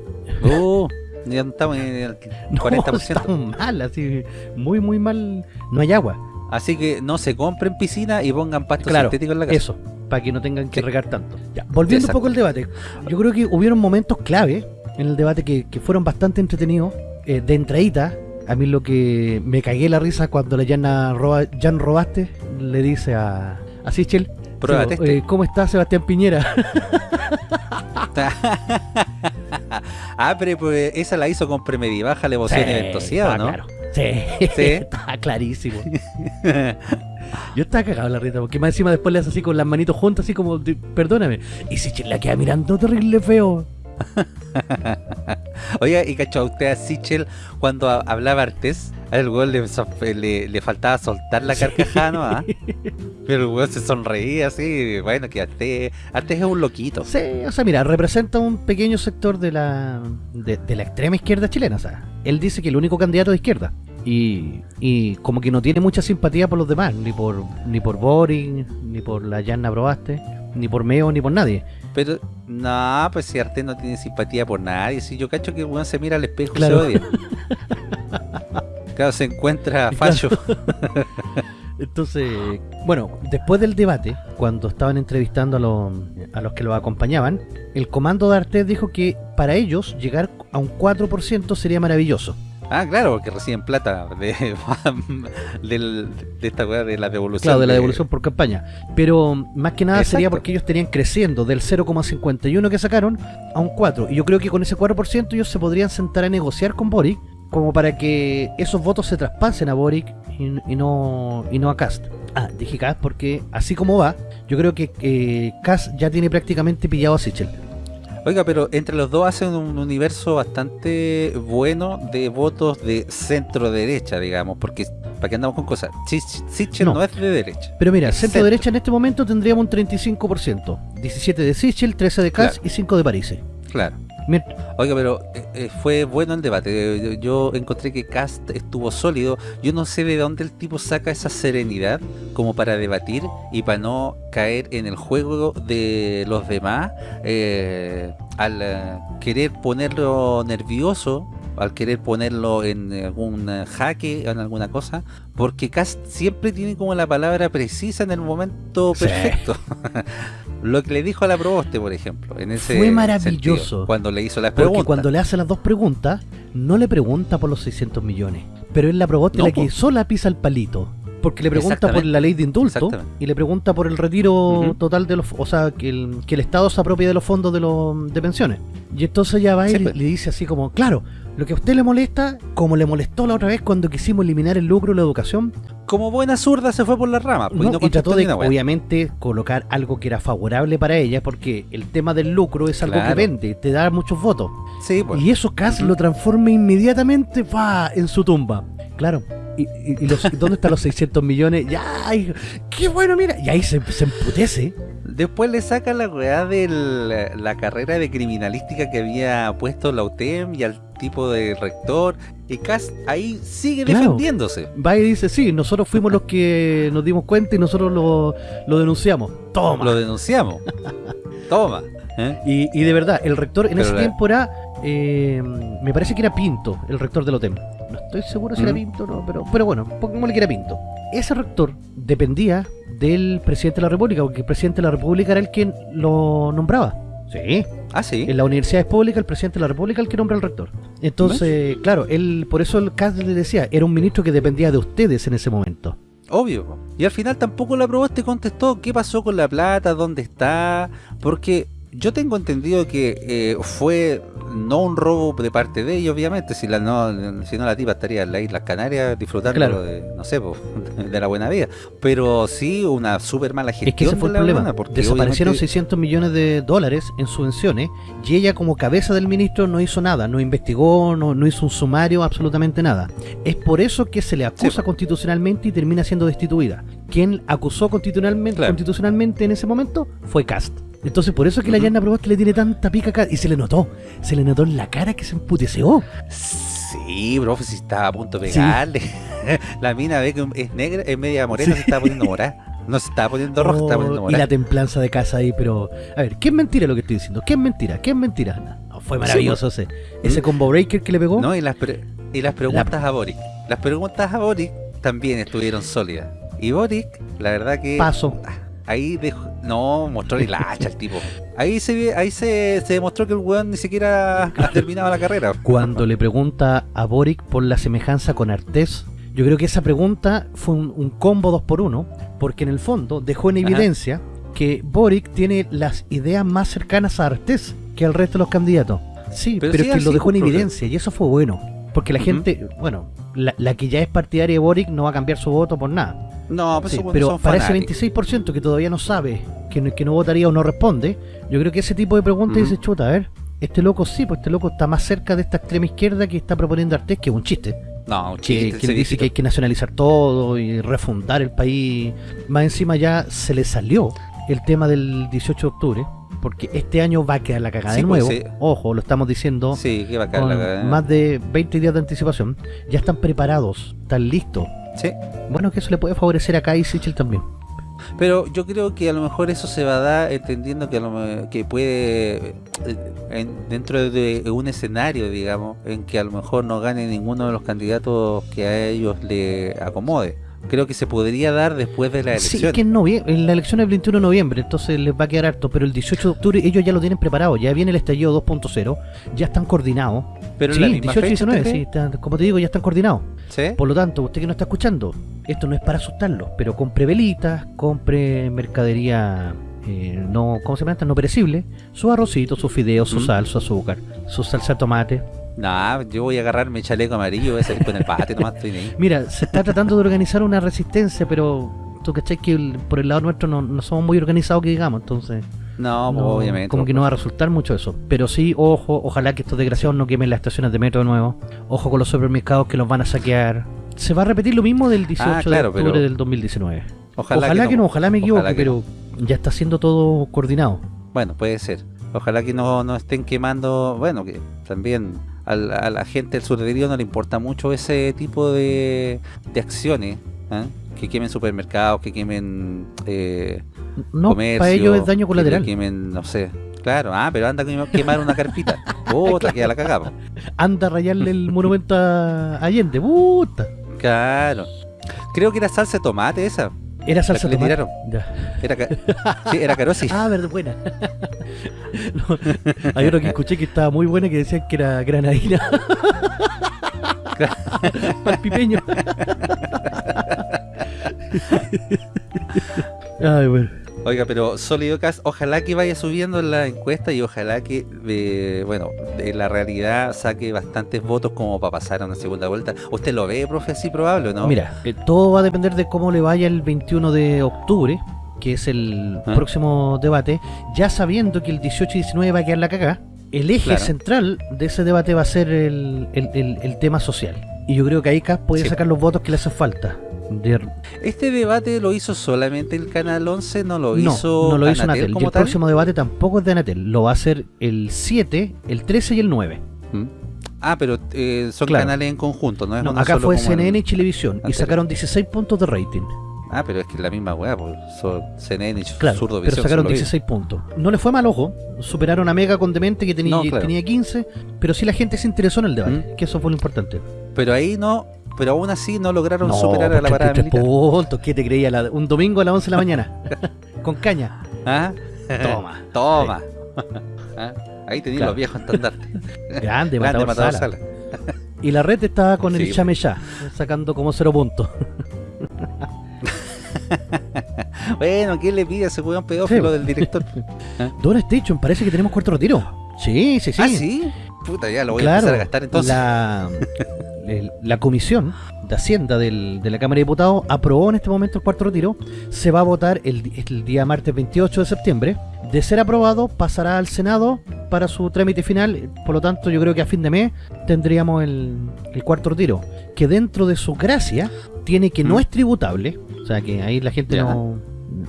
Oh, ya estamos en el No, 40%. estamos mal, así, muy, muy mal. No hay agua. Así que no se compren piscina y pongan pasto Claro, sintético en la casa. Eso, para que no tengan que Sí. regar tanto. Ya, volviendo Exacto. un poco al debate, yo creo que hubieron momentos clave en el debate que, que fueron bastante entretenidos. Eh, de entradita, a mí lo que me cagué la risa cuando la Jan, Roba, Jan Robaste le dice a, a Sichel, Pruébate eh, ¿cómo está Sebastián Piñera? ah, pero pues, esa la hizo con premedibaja, alevosía y Sí, estaba ¿no? claro. Sí, Sí. estaba clarísimo. Yo estaba cagado en la risa, porque más encima después le hace así con las manitos juntas, así como, perdóname. Y Sichel la queda mirando terrible feo. Oiga, ¿y cachó usted a Sichel cuando ha- hablaba Artés? Al weón le, so- le, le faltaba soltar la carcajada, ¿no? ¿Ah? Pero el weón se sonreía así, bueno, que Artés, Artés es un loquito. Sí, o sea, mira, representa un pequeño sector de la de, de la extrema izquierda chilena. O sea, él dice que el único candidato de izquierda. Y, y como que no tiene mucha simpatía por los demás, ni por ni por Boring, ni por la Yanna Probaste, ni por Meo, ni por nadie. Pero, no, pues si Artés no tiene simpatía por nadie, si yo cacho que el weón se mira al espejo Claro. y se odia. claro, se encuentra fallo. Entonces, bueno, después del debate, cuando estaban entrevistando a los, a los que los acompañaban, el comando de Artés dijo que para ellos llegar a un 4% sería maravilloso. Ah, claro, porque reciben plata de, de esta weá de la devolución. Claro, de la devolución por campaña. Pero más que nada sería porque ellos estarían creciendo del 0,51 que sacaron a un 4. Y yo creo que con ese 4% ellos se podrían sentar a negociar con Boric como para que esos votos se traspasen a Boric y, y no, y no a Cast. Ah, dije Cast porque así como va, yo creo que eh, Cast ya tiene prácticamente pillado a Sichel. Oiga, pero entre los dos hacen un universo bastante bueno de votos de centro derecha, digamos, porque para que andamos con cosas, Sich- Sichel No. no. es de derecha. Pero mira, Es centro centro. derecha en este momento tendríamos un 35%. 17 de Sichel, 13 de Cast y 5 de París. Claro. Oiga, pero eh, eh, fue bueno el debate. Yo encontré que Cast estuvo sólido. Yo no sé de dónde el tipo saca esa serenidad como para debatir y para no caer en el juego de los demás eh, al eh, querer ponerlo nervioso, al querer ponerlo en algún jaque, en alguna cosa, porque Cast siempre tiene como la palabra precisa en el momento Sí. Lo que le dijo a la Proboste, por ejemplo, en ese Fue maravilloso. sentido, cuando le hizo las Porque preguntas. cuando le hace las dos preguntas, no le pregunta por los 600 millones. Pero él la proboste No, la que po. sola pisa el palito. Porque le pregunta por la ley de indulto y le pregunta por el retiro total de los... O sea, que el, que el Estado se apropie de los fondos de, los, de pensiones. Y entonces ya va y Sí, pues. le dice así como, claro, lo que a usted le molesta, como le molestó la otra vez cuando quisimos eliminar el lucro de la educación, Como buena zurda se fue por la rama. pues, no, y no y trató de, obviamente, colocar algo que era favorable para ella, porque el tema del lucro es algo que vende, te da muchos votos. Sí, pues. Y eso Cass Ujú. lo transforma inmediatamente va en su tumba. Claro. ¿Y, y- y los- dónde están los 600 millones? Ya, qué bueno, mira. Y ahí se, se emputece. Después le saca la weá de la, carrera de criminalística que había puesto la UTEM y al tipo de rector. Y Cass ahí sigue Claro. defendiéndose. Va y dice, sí, nosotros fuimos los que nos dimos cuenta y nosotros lo, lo denunciamos. Toma. Lo denunciamos. Toma. ¿eh? Y, y de verdad, el rector en Pero ese la- tiempo era, eh, me parece que era Pinto, el rector del OTEM. No estoy seguro si era Mm. Pinto o no, pero, pero bueno, pongámosle que era Pinto. Ese rector dependía del presidente de la República, porque el presidente de la República era el que lo nombraba. Sí. Ah, sí. En la universidad pública, el presidente de la República es el que nombra al rector. Entonces, claro, él, por eso el CAS le decía, era un ministro que dependía de ustedes en ese momento. Obvio. Y al final tampoco la probaste contestó qué pasó con la plata, dónde está. Porque yo tengo entendido que eh, fue no un robo de parte de ellos, obviamente. Si, la, no, si no, la tipa estaría en las Islas Canarias disfrutando Claro. de, no sé, po, de la buena vida. Pero sí una súper mala gestión. Es que ese fue el de problema. Desaparecieron obviamente- 600 millones de dólares en subvenciones y ella como cabeza del ministro no hizo nada, no investigó, no, no hizo un sumario, absolutamente nada. Es por eso que se le acusa Sí. constitucionalmente y termina siendo destituida. Quien acusó constitucionalmente, Claro. constitucionalmente en ese momento fue Cast. Entonces por eso es que la Ujú. Yanna Proboste le tiene tanta pica acá. Y se le notó. Se le notó en la cara que se emputeció. Sí, profe, si estaba a punto de pegarle. la mina ve que es negra, es media morena, Sí. se estaba poniendo morada. No se estaba poniendo roja, se estaba poniendo Oh, y la morada. templanza de casa ahí, pero... A ver, ¿qué es mentira lo que estoy diciendo? ¿Qué es mentira? ¿Qué es mentira? No, fue maravilloso ese, ese combo breaker que le pegó. No, y las, pre- y las preguntas a Boric. Las preguntas a Boric también estuvieron sólidas. Y Boric, la verdad que... Paso. Ahí dejó... No, mostró el hacha el tipo. Ahí se ve- ahí se, se demostró que el weón ni siquiera ha terminado la carrera. Cuando le pregunta a Boric por la semejanza con Artés, yo creo que esa pregunta fue un, un combo 2 por 1 porque en el fondo dejó en Ajá. evidencia que Boric tiene las ideas más cercanas a Artés que al resto de los candidatos. Sí, Pero pero, sí, es que lo dejó en pues, evidencia y eso fue bueno. Porque la gente, bueno, la, la que ya es partidaria de Boric no va a cambiar su voto por nada. No, pues Sí, pero son para fanáticos. ese 26% que todavía no sabe, que no, que no votaría o no responde, yo creo que ese tipo de preguntas Ujú. dice, chuta, a ver, este loco sí, pues este loco está más cerca de esta extrema izquierda que está proponiendo Artés, que es un chiste. No, un Que, chiste, que se dice que hay que nacionalizar todo y refundar el país. Más encima ya se le salió el tema del 18 de octubre, porque este año va a quedar la cagada Sí, de pues, nuevo. sí. Ojo, lo estamos diciendo Sí, qué bacán. con la cagada. más de 20 días de anticipación. Ya están preparados, están listos. Sí. Bueno, que eso le puede favorecer y Sichel también. Pero yo creo que a lo mejor eso se va a dar entendiendo que, a lo que puede, eh, en- dentro de un escenario, digamos, en que a lo mejor no gane ninguno de los candidatos que a ellos le acomode. Creo que se podría dar después de la Sí, elección. es que en, en la elección es el 21 de noviembre, entonces les va a quedar harto, pero el 18 de octubre ellos ya lo tienen preparado, ya viene el estallido 2.0, ya están coordinados. Pero en sí, la misma 18 y fecha, 19, ¿usted sí, están- como te digo, ya están coordinados. ¿Sí? Por lo tanto, usted que no está escuchando, esto no es para asustarlo, pero compre velitas, compre mercadería eh, no, ¿cómo se llama? No perecible, su arrocito, sus fideos, su Mm. sal, su azúcar, su salsa de tomate. Nah, yo voy a agarrar mi chaleco amarillo, voy a salir con el pate, nomás estoy ahí. Mira, se está tratando de organizar una resistencia, pero tú cachai que el- por el lado nuestro no, no somos muy organizados que digamos, entonces No, pues, no, obviamente. como que no va a resultar mucho eso. Pero sí, ojo, ojalá que estos desgraciados no quemen las estaciones de metro de nuevo. Ojo con los supermercados que los van a saquear. Se va a repetir lo mismo del 18 Ah, claro, de octubre pero- del 2019. Ojalá, Ojalá, que, no, ojalá me equivoque, Ojalá pero ya está siendo todo coordinado. Bueno, puede ser. Ojalá que no, no estén quemando, bueno, que también al- a, la gente del sur de Río no le importa mucho ese tipo de, de acciones, ¿ah? que quemen supermercados, que quemen eh, No, comercio, para ellos es daño que colateral. quemen, no sé. Claro, ah, pero anda a quem- quemar una carpita. Puta, que ya la cagamos. Anda a rayarle el monumento a Allende, puta. Claro. Creo que era salsa de tomate esa. Era salsa que tomate. Era, sí, era carosi. Ah, verdad, buena. No, hay otro que escuché que estaba muy buena que decían que era granadina. Palpipeño. Ay, bueno. Oiga, pero Sólido Cast, ojalá que vaya subiendo en la encuesta y ojalá que, eh, bueno, de la realidad saque bastantes votos como para pasar a una segunda vuelta. ¿Usted lo ve, profe, así probable o no? Mira, eh, todo va a depender de cómo le vaya el 21 de octubre, que es el Ah. próximo debate, ya sabiendo que el 18 y 19 va a quedar la cagada. El eje Claro. central de ese debate va a ser el, el- el- el tema social. Y yo creo que ahí Cas puede Sí. sacar los votos que le hacen falta. ¿Este debate lo hizo solamente el Canal 11? ¿No lo no, hizo no lo hizo Anatel Anatel. Y el tal? próximo debate tampoco es de Anatel. Lo va a hacer el 7, el 13 y el 9. ¿Mm? Ah, pero eh, son Claro. canales en conjunto, ¿no es No, acá solo fue CNN y Chilevisión. Y sacaron 16 puntos de rating. Ah, pero es que es la misma weá, pues CNN y Claro, Surdo pero sacaron solo vi. 16 puntos. No le fue mal, ojo. Superaron a Mega con Demente que tenía, No, claro. tenía 15. Pero sí la gente se interesó en el debate, ¿Mm? que eso fue lo importante. Pero ahí no, pero aún así no lograron superar a pues la parada 33 militar. puntos. ¿Qué te creía? La- un domingo a las 11 de la mañana. con caña. ¿Ah? Toma. Toma. ¿Ah? Ahí tenían Claro. los viejos estandartes. Grande, Grande matador, Matador Sala. Sala. Y la red estaba con el Sí. chame ya, sacando como cero puntos. Bueno, ¿quién le pide a ese weón pedófilo Sí. del director? Don Station, parece que tenemos cuarto retiro. Sí, sí, sí. Ah, sí. Puta, ya lo voy a claro, empezar a gastar entonces. La, el- la comisión de Hacienda del- de la Cámara de Diputados aprobó en este momento el cuarto retiro. Se va a votar el, día martes 28 de septiembre. De ser aprobado, pasará al Senado para su trámite final. Por lo tanto, yo creo que a fin de mes tendríamos el, el cuarto retiro. Que dentro de su gracia tiene que no ¿Mm? es tributable. O sea que ahí la gente no,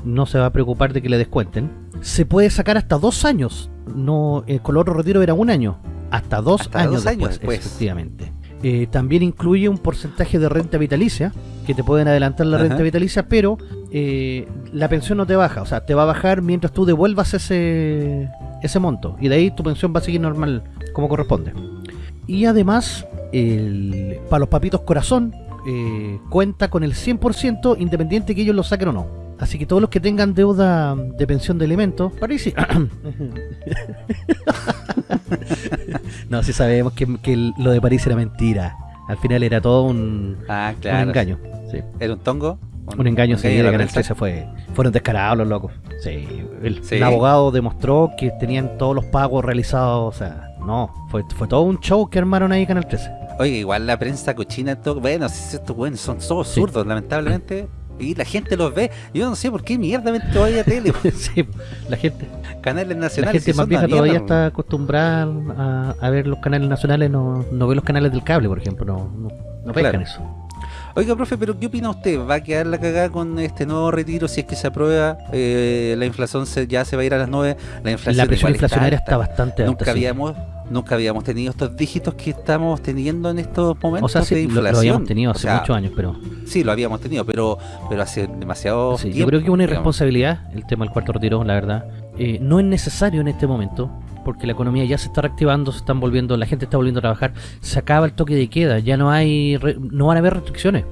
no se va a preocupar de que le descuenten. se puede sacar hasta dos años. No, eh, con el otro retiro era un año. Hasta dos Hasta años, dos años después, después. efectivamente. Eh, también incluye un porcentaje de renta vitalicia, que te pueden adelantar la Ajá. renta vitalicia, pero eh, la pensión no te baja. O sea, te va a bajar mientras tú devuelvas ese, ese monto. Y de ahí tu pensión va a seguir normal como corresponde. Y además, el- para los papitos corazón, eh, cuenta con el 100% independiente que ellos lo saquen o no. Así que todos los que tengan deuda de pensión de alimentos. no, si sabemos que, que lo de París era mentira. Al final era todo un, Ah, un claro. engaño. Sí. ¿Era un tongo? Un engaño, sí, de Canal prensa? 13 fue, fueron descarados los locos. Sí, el, Sí. el abogado demostró que tenían todos los pagos realizados, o sea, no, fue, fue todo un show que armaron ahí Canal 13. Oye, igual la prensa cochina, todo, bueno, si estos buenos son todos Sí. zurdos, lamentablemente. Y la gente los ve. Yo no sé por qué mierda ven todavía tele. sí, la gente, Canales la nacionales. gente si más vieja todavía mierda, está acostumbrada a, a ver los canales nacionales, no, no ve los canales del cable, por ejemplo, no, no, no pescan Claro. eso. Oiga, profe, pero ¿qué opina usted? ¿Va a quedar la cagada con este nuevo retiro si es que se aprueba? Eh, la inflación se- ya se va a ir a las 9. La inflación La presión está inflacionaria está bastante alta. Nunca sí. habíamos nunca habíamos tenido estos dígitos que estamos teniendo en estos momentos O sea, de sí, lo, inflación. lo habíamos tenido O hace sea, muchos años, pero Sí, lo habíamos tenido, pero pero hace demasiado sí, yo tiempo. creo que es una digamos. irresponsabilidad el tema del cuarto retiro, la verdad. Eh, no es necesario en este momento, porque la economía ya se está reactivando, se están volviendo, la gente está volviendo a trabajar, se acaba el toque de queda, ya no hay, no van a haber restricciones.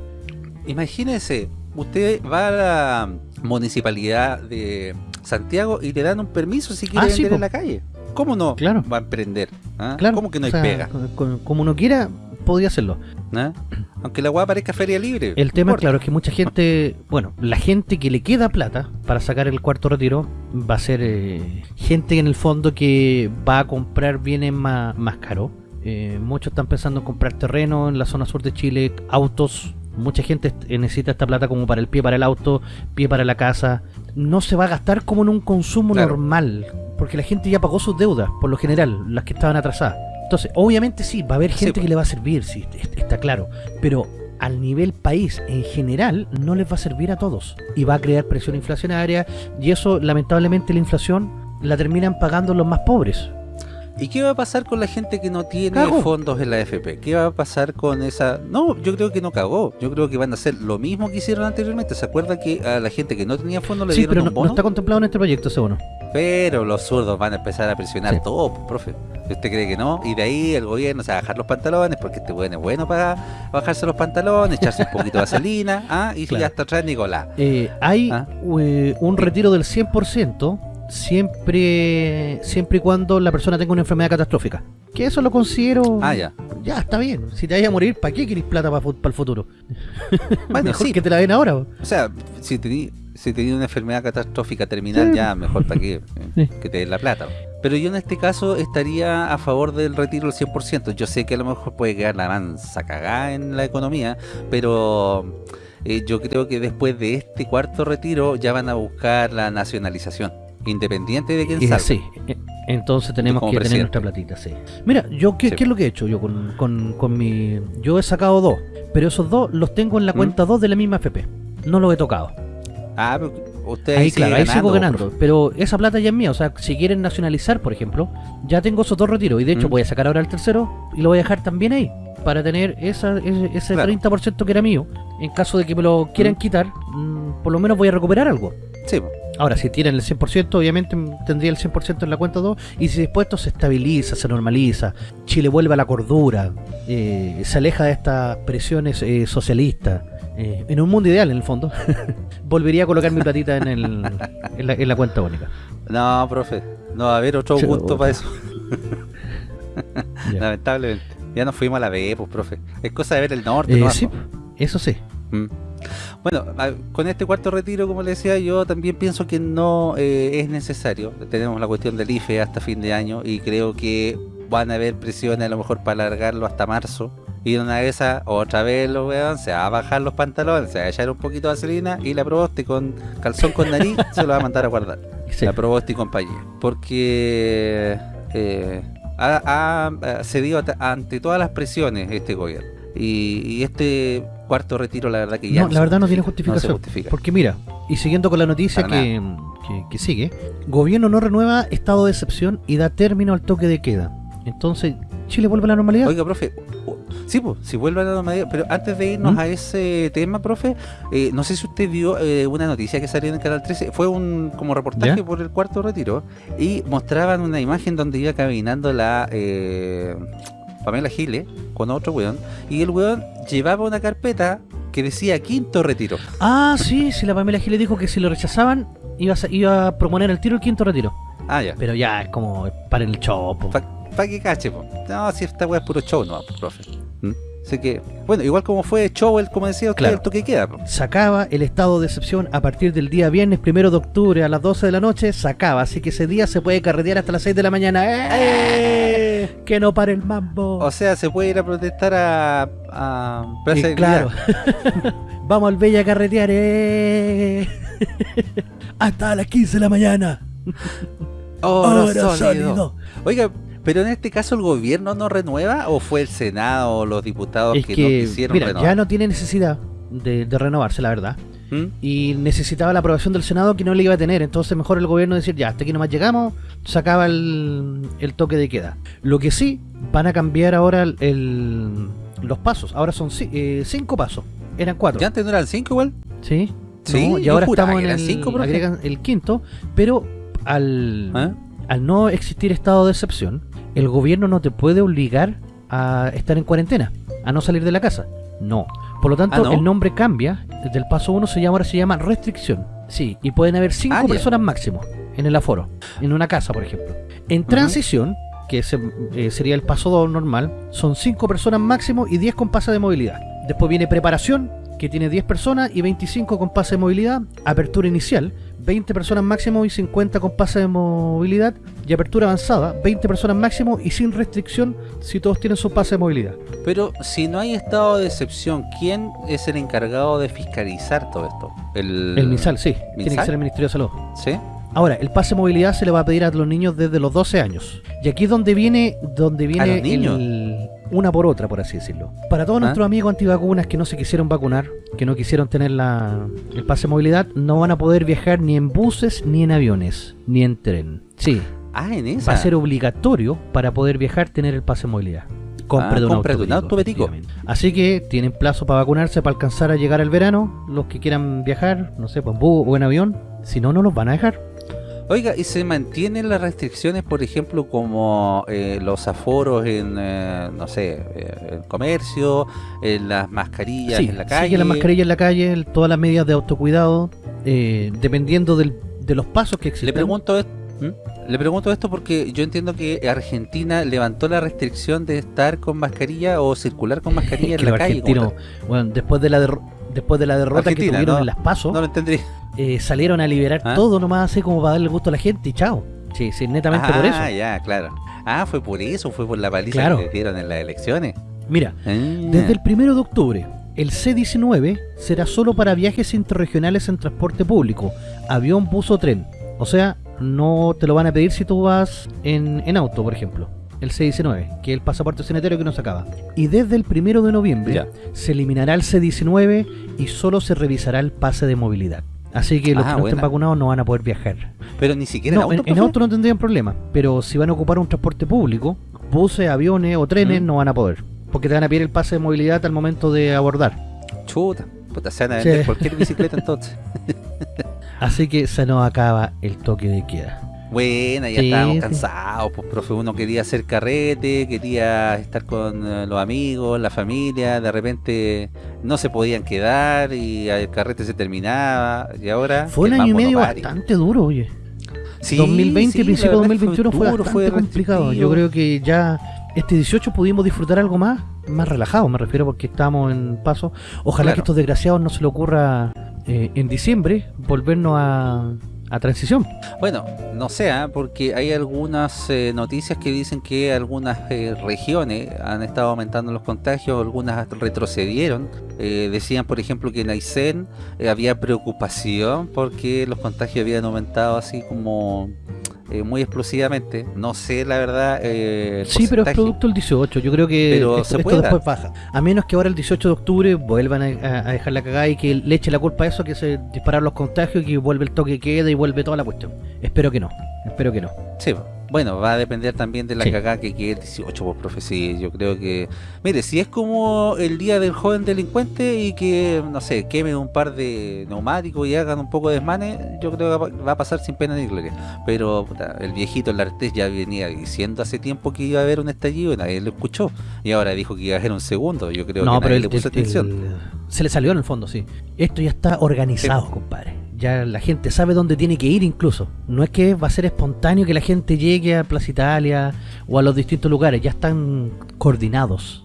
Imagínese, usted va a la municipalidad de Santiago y le dan un permiso si quiere Ah, vender en la calle. ¿Cómo no Claro. va a emprender? ¿Ah? Claro, ¿Cómo que no o hay sea, pega? co- Como uno quiera, podría hacerlo. ¿Ah? Aunque la weá parezca feria libre. El tema, importa. claro, es que mucha gente, bueno, la gente que le queda plata para sacar el cuarto retiro va a ser eh, gente en el fondo que va a comprar bienes más, más caros. Eh, muchos están pensando en comprar terreno en la zona sur de Chile, autos. Mucha gente eh, necesita esta plata como para el pie para el auto, pie para la casa. No se va a gastar como en un consumo Claro. normal, porque la gente ya pagó sus deudas, por lo general, las que estaban atrasadas. Entonces, obviamente sí, va a haber Sí, gente pues. que le va a servir, sí, est- está claro. Pero al nivel país en general no les va a servir a todos. Y va a crear presión inflacionaria. Y eso, lamentablemente, la inflación la terminan pagando los más pobres. ¿Y qué va a pasar con la gente que no tiene fondos en la AFP? ¿Qué va a pasar con esa...? No, yo creo que no cagó. Yo creo que van a hacer lo mismo que hicieron anteriormente. ¿Se acuerda que a la gente que no tenía fondos le Sí, dieron pero un no, no está contemplado en este proyecto ese bono. Pero los zurdos van a empezar a presionar Sí. todo, pues, profe. ¿Usted cree que no? Y de ahí el gobierno se va a bajar los pantalones, porque este bueno es bueno para bajarse los pantalones, echarse un poquito de vaselina, ¿ah? y Claro. ya está atrás Nicolás. Eh, hay Ah. eh, un retiro del 100% siempre siempre y cuando la persona tenga una enfermedad catastrófica. Que eso lo considero... Ah, ya. Ya, está bien. Si te vayas a morir, ¿para qué querés plata para, el futuro? Bueno, Mejor sí. que te la den ahora. O sea, si tenía si tenía una enfermedad catastrófica terminal, Sí. ya mejor para qué, Sí. eh, que te den la plata. Pero yo en este caso estaría a favor del retiro del 100%. Yo sé que a lo mejor puede quedar la mansa cagada en la economía, pero eh, yo creo que después de este cuarto retiro ya van a buscar la nacionalización, independiente de quién salga. sí, eh, entonces tenemos que tener nuestra platita, sí. Mira, yo ¿qué, Sí. qué es lo que he hecho yo con, con, con mi... Yo he sacado dos, pero esos dos los tengo en la ¿Mm? cuenta 2 de la misma FP. No los he tocado. Ah, pero usted Ahí, claro, ahí sigo ganando, ganando. Pero esa plata ya es mía. O sea, si quieren nacionalizar, por ejemplo, ya tengo esos dos retiros. Y de hecho ¿Mm? voy a sacar ahora el tercero y lo voy a dejar también ahí. Para tener esa, ese, ese Claro. 30% que era mío. En caso de que me lo quieran ¿Mm? quitar, mm, por lo menos voy a recuperar algo. Sí, po. Ahora, si tienen el 100%, obviamente tendría el 100% en la cuenta 2. Y si después esto se estabiliza, se normaliza, Chile vuelve a la cordura, eh, se aleja de estas presiones eh, socialistas, eh, en un mundo ideal, en el fondo, volvería a colocar mi platita en, el, en, la, en la cuenta única. No, profe, no va a haber otro gusto para eso. Lamentablemente. Ya nos fuimos a la B, pues, profe. Es cosa de ver el norte, sí, po. eso sí. Mm. Bueno, con este cuarto retiro, como le decía, yo también pienso que no eh, es necesario. Tenemos la cuestión del IFE hasta fin de año y creo que van a haber presiones a lo mejor para alargarlo hasta marzo. Y una de esas, otra vez lo weón, se va a bajar los pantalones, se va a echar un poquito de vaselina y la proboste con calzón con nariz se lo va a mandar a guardar. Sí. La Proboste y compañía. Porque eh, ha, cedido ante todas las presiones este gobierno. Y, y este cuarto retiro, la verdad que ya No, la se verdad no tiene no justificación. justifica. Porque mira, y siguiendo con la noticia que, que- que sigue, gobierno no renueva estado de excepción y da término al toque de queda. Entonces, ¿Chile vuelve a la normalidad? Oiga, profe, sí, pues, si vuelve a la normalidad, pero antes de irnos ¿Mm? a ese tema, profe, eh, no sé si usted vio eh, una noticia que salió en el Canal 13, fue un como reportaje ¿Ya? por el cuarto retiro, y mostraban una imagen donde iba caminando la eh, Pamela Giles con otro weón, y el weón llevaba una carpeta que decía quinto retiro. Ah, sí, si la Pamela Giles dijo que si lo rechazaban iba a, iba a proponer el tiro el quinto retiro. Ah, ya. Pero ya es como para el chopo. Para que cache, po. No, si esta weá es puro show, no, profe. ¿Mm? Así que, bueno, igual como fue show, el, como decía usted, Claro. el toque queda, po. Sacaba el estado de excepción a partir del día viernes primero de octubre a las 12 de la noche. Sacaba, así que ese día se puede carretear hasta las 6 de la mañana. ¡Eh! Que no pare el mambo. O sea, se puede ir a protestar a, a Plaza Eh, de claro. Vamos al Bella carretear. ¡eh! hasta las 15 de la mañana. Oro Oro sólido. sólido. Oiga, pero en este caso el gobierno no renueva o fue el Senado o los diputados Es que, que, no quisieron mira, renovar. ya no tiene necesidad de, de renovarse, la verdad. ¿Mm? y necesitaba la aprobación del Senado que no le iba a tener. Entonces mejor el gobierno decir, ya, hasta aquí nomás llegamos, sacaba el, el toque de queda. Lo que sí, van a cambiar ahora el, el- los pasos. Ahora son eh, cinco pasos. Eran cuatro. ¿Ya antes no eran cinco igual? ¿Sí? Sí, No, y ahora estamos en el, cinco, profe. agregan el quinto, pero al, ¿Ah? al no existir estado de excepción, el gobierno no te puede obligar a estar en cuarentena, a no salir de la casa. No. Por lo tanto, Ah, ¿no? el nombre cambia. Desde el paso 1 se llama, ahora se llama restricción. Sí, y pueden haber cinco Ah, ya. personas máximo en el aforo, en una casa, por ejemplo. En transición, que eh, sería el paso 2 normal, son cinco personas máximo y 10 con pase de movilidad. Después viene preparación, que tiene 10 personas y 25 con pase de movilidad. Apertura inicial, 20 personas máximo y 50 con pase de movilidad. Y apertura avanzada, 20 personas máximo y sin restricción si todos tienen su pase de movilidad. Pero si no hay estado de excepción, ¿quién es el encargado de fiscalizar todo esto? El, El MinSal, sí, tiene que ser el Ministerio de Salud. ¿Sí? Ahora, el pase de movilidad se le va a pedir a los niños desde los 12 años. Y aquí es donde viene, donde viene los niños? el- una por otra, por así decirlo. Para todos ¿Ah? nuestros amigos antivacunas que no se quisieron vacunar, que no quisieron tener la, el pase de movilidad, no van a poder viajar ni en buses, ni en aviones, ni en tren. Sí, Ah, en esa. va a ser obligatorio para poder viajar tener el pase de movilidad. Compre Ah, de un compre de un auto. Así que tienen plazo para vacunarse para alcanzar a llegar al verano. Los que quieran viajar, no sé, pues en bus o en avión. Si no, no los van a dejar. Oiga, ¿y se mantienen las restricciones, por ejemplo, como eh, los aforos en, eh, no sé, eh, el comercio, en las mascarillas Sí, en la calle? sigue la mascarilla en la calle, el- todas las medidas de autocuidado, eh, dependiendo del- de los pasos que existen. Le pregunto, esto, Le pregunto esto porque yo entiendo que Argentina levantó la restricción de estar con mascarilla o circular con mascarilla en la calle. bueno, después de la después de la derrota que tuvieron ¿no? en las pasos, tal. No lo entendí. eh, salieron a liberar ¿Ah? todo nomás así como para darle gusto a la gente y chao. Sí, sí, netamente por eso. Ah, ya, claro. Ah, fue por eso, fue por la paliza Claro. que le dieron en las elecciones. Mira, Ah. Desde el primero de octubre, el C-19 será solo para viajes interregionales en transporte público, avión, bus o tren. O sea, no te lo van a pedir si tú vas en, en auto, por ejemplo. El C-19, que es el pasaporte sanitario que nos acaba. Y desde el primero de noviembre Ya. se eliminará el C-19 y solo se revisará el pase de movilidad. Así que los Ah, que no estén vacunados no van a poder viajar. Pero ni siquiera No, en auto, en auto no tendrían problema, pero si van a ocupar un transporte público, buses, aviones o trenes, Mm. no van a poder. Porque te van a pedir el pase de movilidad al momento de abordar. Chuta, puta, se van a Sí. vender cualquier bicicleta entonces. Así que se nos acaba el toque de queda. Buena, ya Sí, estábamos sí. cansados, pues profe, uno quería hacer carrete, quería estar con eh, los amigos, la familia, de repente no se podían quedar y el carrete se terminaba y ahora Fue un año y medio bastante duro, oye. Sí, 2020 sí, y la principio de verdad es que 2021 fue, duro, bastante complicado. Yo creo que ya este 18 pudimos disfrutar algo más, más relajado, me refiero, porque estamos en paso. Ojalá Claro. que estos desgraciados no se le ocurra eh, en diciembre volvernos a, a transición. Bueno, no sé, ¿ah? porque hay algunas eh, noticias que dicen que algunas eh, regiones han estado aumentando los contagios, algunas retrocedieron. Eh, decían, por ejemplo, que en Aysén eh, había preocupación porque los contagios habían aumentado así como eh, muy explosivamente. No sé, la verdad. eh, el Sí, pero es producto del 18. Yo creo que Pero esto, se esto puede después baja. A menos que ahora el 18 de octubre vuelvan a, dejar la cagada y que le eche la culpa a eso, que se disparar los contagios y que vuelve el toque queda y vuelve toda la cuestión. Espero que no. Espero que no. Sí, bueno, va a depender también de la Sí. cagada que quede el 18, pues, profe. Sí, yo creo que. Mire, si es como el día del joven delincuente y que, no sé, queme un par de neumáticos y hagan un poco de desmanes, yo creo que va- a pasar sin pena ni gloria. Pero puta, el viejito el Artés ya venía diciendo hace tiempo que iba a haber un estallido y nadie lo escuchó. Y ahora dijo que iba a haber un segundo. Yo creo no, que pero nadie el- le puso el- atención. el- se le salió en el fondo, sí. Esto ya está organizado, compadre. Ya la gente sabe dónde tiene que ir incluso. No es que va a ser espontáneo que la gente llegue a Plaza Italia o a los distintos lugares. Ya están coordinados.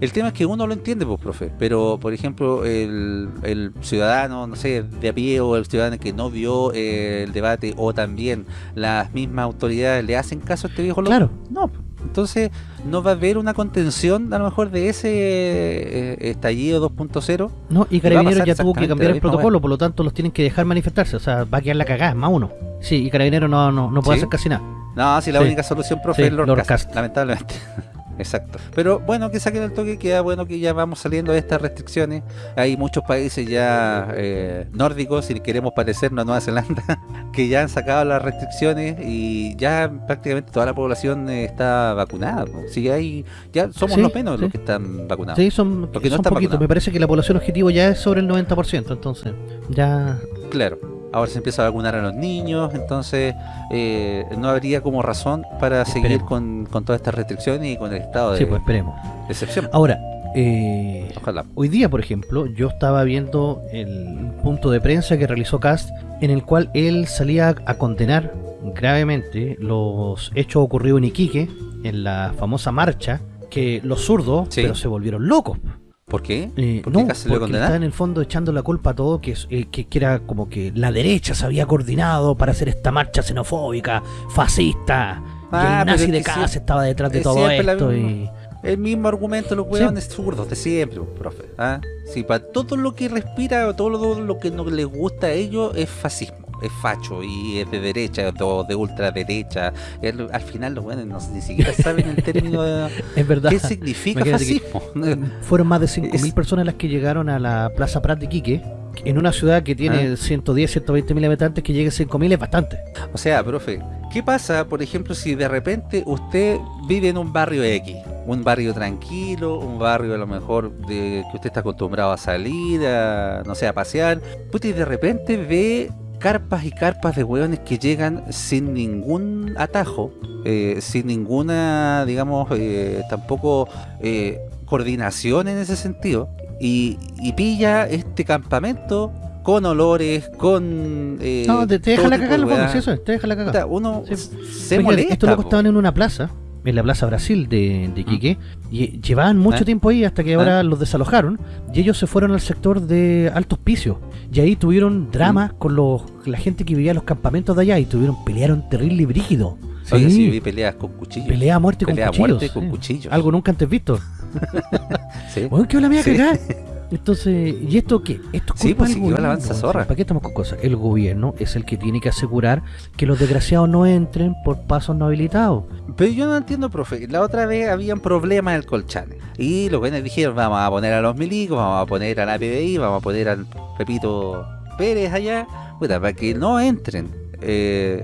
El tema es que uno lo entiende, pues, profe, pero por ejemplo, el, el ciudadano, no sé, de a pie o el ciudadano que no vio eh, el debate o también las mismas autoridades le hacen caso a este viejo loco. Claro. No, entonces no va a haber una contención a lo mejor de ese eh, estallido 2.0. No, y Carabineros ya tuvo que cambiar el protocolo, por lo tanto los tienen que dejar manifestarse. O sea, va a quedar la cagada, más uno. Sí, y Carabineros no, no, no puede ¿Sí? hacer casi nada. No, si la Sí. única solución, profe, Sí, es Cast, Cast. lamentablemente. Exacto. Pero bueno, que saquen el toque, queda bueno que ya vamos saliendo de estas restricciones. Hay muchos países ya eh, nórdicos, si queremos parecernos a Nueva Zelanda, que ya han sacado las restricciones y ya prácticamente toda la población eh, está vacunada. ¿no? Si hay, ya somos Sí, los menos sí. los que están vacunados. Sí, son, Porque no son están poquitos. Me parece que la población objetivo ya es sobre el 90%. Entonces, ya. Claro. Ahora se empieza a vacunar a los niños, entonces eh, no habría como razón para seguir con, con todas estas restricciones y con el estado de Sí, pues esperemos. excepción. Ahora, eh, Ojalá. hoy día, por ejemplo, yo estaba viendo el punto de prensa que realizó Cast, en el cual él salía a condenar gravemente los hechos ocurridos en Iquique, en la famosa marcha, que los zurdos, Sí. pero se volvieron locos. ¿Por qué? Eh, ¿Por qué no, porque le está en el fondo echando la culpa a todo, que, eh, que, que era como que la derecha se había coordinado para hacer esta marcha xenofóbica, fascista, Ah, y el nazi de casa sí- estaba detrás de es todo esto. misma. Y... El mismo argumento, los Sí. hueones zurdos de siempre, profe. ¿ah? Sí, para todo lo que respira todo lo, lo que no les gusta a ellos es fascismo, es facho y es de derecha o de ultraderecha. El- al final los buenos no, ni siquiera saben el término de Es verdad. qué significa fascismo. Fueron más de 5.000 Es- personas las que llegaron a la Plaza Prat de Quique, en una ciudad que tiene Ah. 110, 120 mil habitantes, que llegue a 5.000 es bastante. O sea, profe, ¿qué pasa, por ejemplo, si de repente usted vive en un barrio X? Un barrio tranquilo, un barrio a lo mejor de que usted está acostumbrado a salir, a, no sé, a pasear. Puta, y de repente ve carpas y carpas de hueones que llegan sin ningún atajo, eh, sin ninguna, digamos, eh, tampoco eh, coordinación en ese sentido. Y, y pilla este campamento con olores, con... eh, No, te, deja la en de sí, eso es, te deja la cagada. Puta, uno Sí. se molesta. estos locos po. estaban en una plaza, en la Plaza Brasil de, de Quique, y llevaban mucho ¿Eh? tiempo ahí hasta que ahora los desalojaron, y ellos se fueron al sector de Alto Hospicio. Y ahí tuvieron drama con los, la gente que vivía en los campamentos de allá, y tuvieron, pelearon terrible y brígido. Oye, Sí, sí, vi peleas con cuchillos. pelea a muerte Pelea con cuchillos. muerte con sí. cuchillos. Algo nunca antes visto. Sí. ¿qué la mía Sí. Entonces, ¿y esto qué? Esto es Sí, pues gobierno, avanza zorra. ¿Para qué estamos con cosas? El gobierno es el que tiene que asegurar que los desgraciados no entren por pasos no habilitados. Pero yo no entiendo, profe. La otra vez habían problemas en el Colchane. Y los buenos dijeron, vamos a poner a los milicos, vamos a poner a la PBI, vamos a poner al Pepito Pérez allá, puta, para que no entren eh,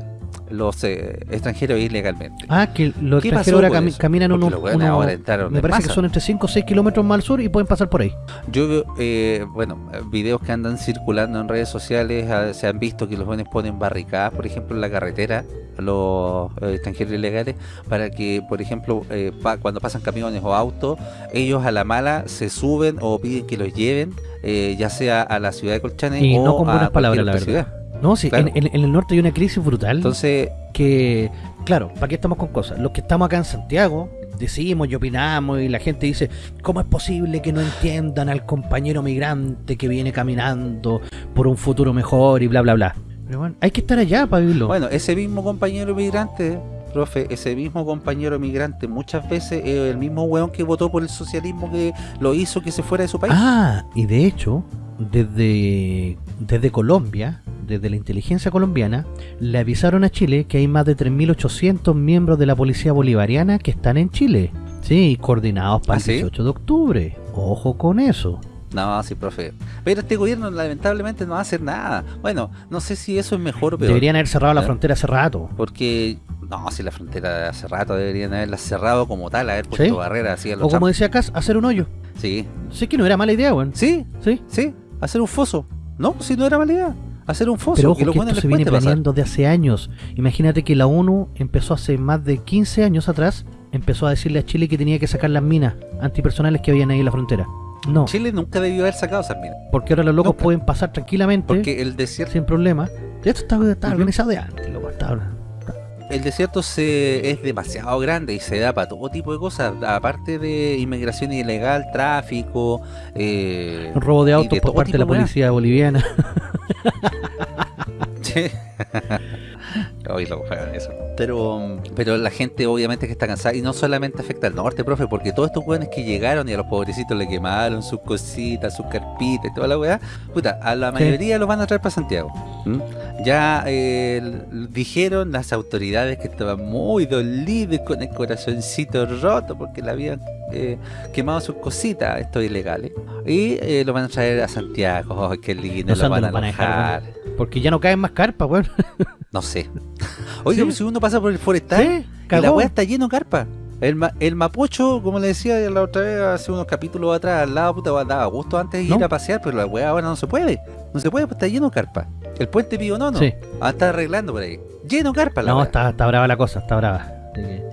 los eh, extranjeros ilegalmente. Ah, que los ¿Qué extranjeros ahora cami- eso? caminan unos, buenos unos- ahora entraron me parece que son entre 5 o 6 kilómetros más al sur y pueden pasar por ahí. Yo, eh, bueno, videos que andan circulando en redes sociales ah, se han visto que los jóvenes ponen barricadas, por ejemplo, en la carretera, los eh, extranjeros ilegales, para que, por ejemplo, eh, pa- cuando pasan camiones o autos, ellos a la mala se suben o piden que los lleven, eh, ya sea a la ciudad de Colchane Y o no con a palabras, la verdad. ciudad. No, sí, Claro. en, en- en el norte hay una crisis brutal Entonces, que, claro, ¿para qué estamos con cosas? Los que estamos acá en Santiago decimos y opinamos y la gente dice, ¿cómo es posible que no entiendan al compañero migrante que viene caminando por un futuro mejor y bla, bla, bla? Pero bueno, hay que estar allá para vivirlo. bueno, ese mismo compañero migrante, profe, ese mismo compañero migrante, muchas veces es el mismo weón que votó por el socialismo que lo hizo que se fuera de su país. Ah, y de hecho, desde, desde Colombia desde la inteligencia colombiana, le avisaron a Chile que hay más de 3.800 miembros de la policía bolivariana que están en Chile. Sí, coordinados para ¿Ah, el sí? 18 de octubre. Ojo con eso. No, sí, profe. Pero este gobierno lamentablemente no va a hacer nada. Bueno, no sé si eso es mejor o peor. Deberían haber cerrado la ¿Eh? frontera hace rato. Porque, no, si la frontera hace rato deberían haberla cerrado como tal, haber puesto ¿Sí? barreras así a los O como decía Cas, hacer un hoyo. Sí, Sé que no era mala idea, weón. sí, Sí. sí, hacer un foso. No, si no era mala idea. Hacer un foso. Pero que ojo lo que bueno esto se viene pasar. planeando de hace años. Imagínate que la ONU empezó hace más de 15 años atrás, empezó a decirle a Chile que tenía que sacar las minas antipersonales que habían ahí en la frontera. No, Chile nunca debió haber sacado esas minas. porque ahora los locos Nunca. pueden pasar tranquilamente, Porque el desierto, sin problema. Esto está, organizado de antes, loco. está- el desierto se, es demasiado grande y se da para todo tipo de cosas. Aparte de inmigración ilegal, tráfico, eh, robo de autos por parte de la policía boliviana. Sí. Hoy lo juegan eso. Pero, pero la gente obviamente que está cansada y no solamente afecta al norte, profe, porque todos estos weones que llegaron y a los pobrecitos le quemaron sus cositas, sus carpitas y toda la weá, puta, a la Sí. mayoría los van a traer para Santiago. ¿m? Ya eh, dijeron las autoridades que estaban muy dolidos con el corazoncito roto porque le habían eh, quemado sus cositas, estos ilegales. Y eh, lo van a traer a Santiago. ¡Ay, qué lindo! No lo van a los van a dejar, alojar. Porque ya no caen más carpas, weón. No sé. Oiga, Sí. pues si uno pasa por el forestal, Sí, y la weá está lleno de carpa. El, ma- el Mapocho, como le decía la otra vez, hace unos capítulos atrás, al lado, puta, daba gusto antes de ¿No? ir a pasear, pero la weá ahora no se puede. No se puede, pues está lleno de carpa. El puente Pío Nono, Sí. ah, está arreglando por ahí. Lleno de carpa la No, está, está brava la cosa, está brava.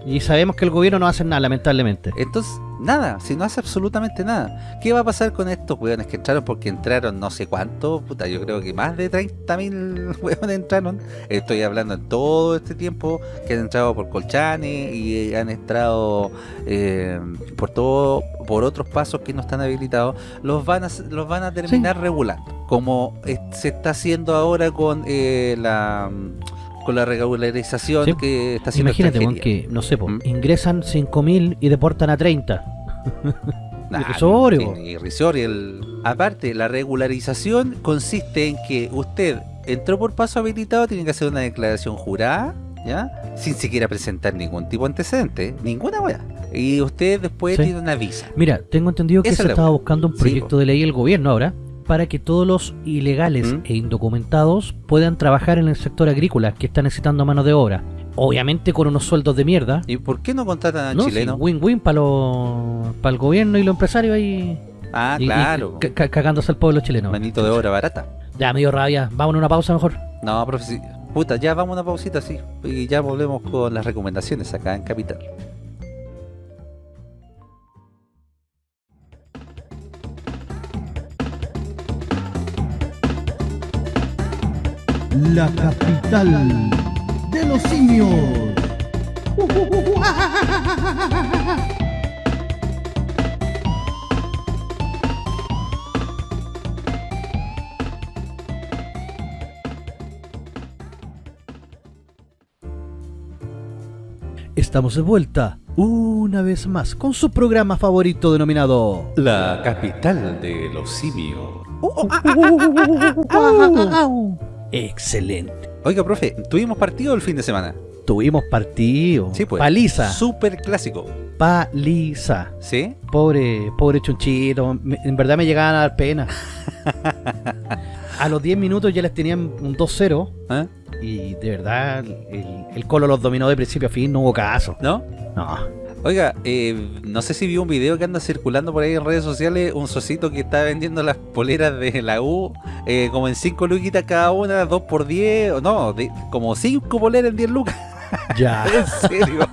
Y sabemos que el gobierno no va a hacer nada, lamentablemente. Entonces, nada, si no hace absolutamente nada. ¿Qué va a pasar con estos weones que entraron? Porque entraron no sé cuánto, puta, yo creo que más de 30.000 weones entraron. Estoy hablando en todo este tiempo que han entrado por Colchane y han entrado eh, por todo, por otros pasos que no están habilitados. Los van a, los van a terminar regulando. Como eh, se está haciendo ahora con eh, la con la regularización Sí. que está haciendo Imagínate, extranjería. que, no sé, po, ¿Mm? ingresan 5.000 y deportan a 30. Nah, Irrisorio. El... Aparte, la regularización consiste en que usted entró por paso habilitado, tiene que hacer una declaración jurada, ¿ya? Sin siquiera presentar ningún tipo de antecedente, ninguna weá. Y usted después Sí. tiene una visa. Mira, tengo entendido que Esa se estaba buscando un proyecto de ley el gobierno ahora para que todos los ilegales ¿Mm? e indocumentados puedan trabajar en el sector agrícola que está necesitando mano de obra. Obviamente con unos sueldos de mierda. ¿Y por qué no contratan a ¿no? chilenos? Sí, Win-win para para el gobierno y los empresarios ahí ah, y- y claro. ca- cagándose al pueblo chileno. Manito de obra barata. Ya me dio rabia. Vámonos a una pausa mejor. No, profe, puta, ya vamos a una pausita, sí. Y ya volvemos con las recomendaciones acá en Capital. La capital de los simios. Estamos de vuelta una vez más con su programa favorito denominado La capital de los simios. Excelente. Oiga, profe, ¿tuvimos partido el fin de semana? Tuvimos partido. Sí, pues. Paliza. Super clásico. Paliza. ¿Sí? Pobre, pobre chunchito. en verdad me llegaban a dar pena. a los 10 minutos ya les tenían un 2-0. ¿Ah? Y de verdad, el, el Colo los dominó de principio a fin. No hubo caso. ¿No? No. Oiga, eh, no sé si vio un video que anda circulando por ahí en redes sociales, un socito que está vendiendo las poleras de la U, eh, como en 5 luquitas cada una, 2 por 10, o no, de- como 5 poleras en 10 lucas, Ya. en serio.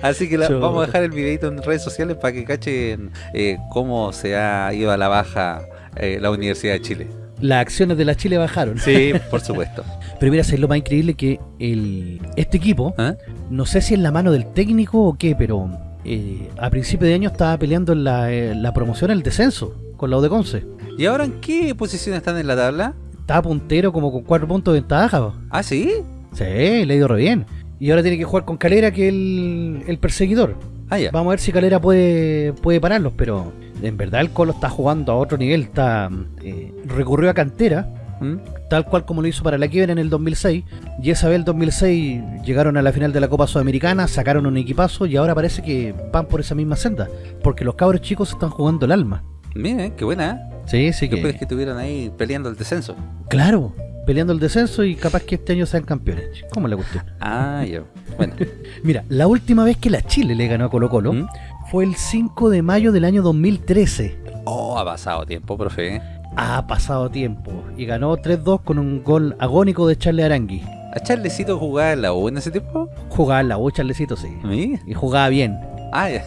Así que la- vamos a dejar el videito en redes sociales para que cachen eh, cómo se ha ido a la baja eh, la Universidad de Chile. Las acciones de la Chile bajaron. Sí, por supuesto. Pero mira, es lo más increíble que el, este equipo, ¿Ah? no sé si es la mano del técnico o qué, pero eh, a principio de año estaba peleando en la, eh, la promoción, el descenso, con la U de Conce. ¿Y ahora en qué posición están en la tabla? Estaba puntero como con cuatro puntos de ventaja. po. Ah, sí. Sí, le ha ido re bien. Y ahora tiene que jugar con Calera, que es el, el perseguidor. Ah, ya. Vamos a ver si Calera puede, puede pararlos, pero en verdad el Colo está jugando a otro nivel. Está eh, Recurrió a cantera ¿Mm? tal cual como lo hizo para la quiebra en el 2006. Y esa vez el 2006 llegaron a la final de la Copa Sudamericana, sacaron un equipazo y ahora parece que van por esa misma senda. Porque los cabros chicos están jugando el alma. Mire, qué buena, ¿eh? Sí, sí que... que estuvieron ahí peleando el descenso. Claro, peleando el descenso y capaz que este año sean campeones. ¿Cómo la cuestión? Ah, ya. Bueno. Mira, la última vez que la Chile le ganó a Colo Colo ¿Mm? fue el 5 de mayo del año 2013. Oh, ha pasado tiempo, profe. Ha pasado tiempo y ganó 3-2 con un gol agónico de Charles Arangui. ¿A Charlecito jugaba en la U en ese tiempo? Jugaba en la U, Charlecito, sí. ¿Sí? Y jugaba bien. Ah, ya.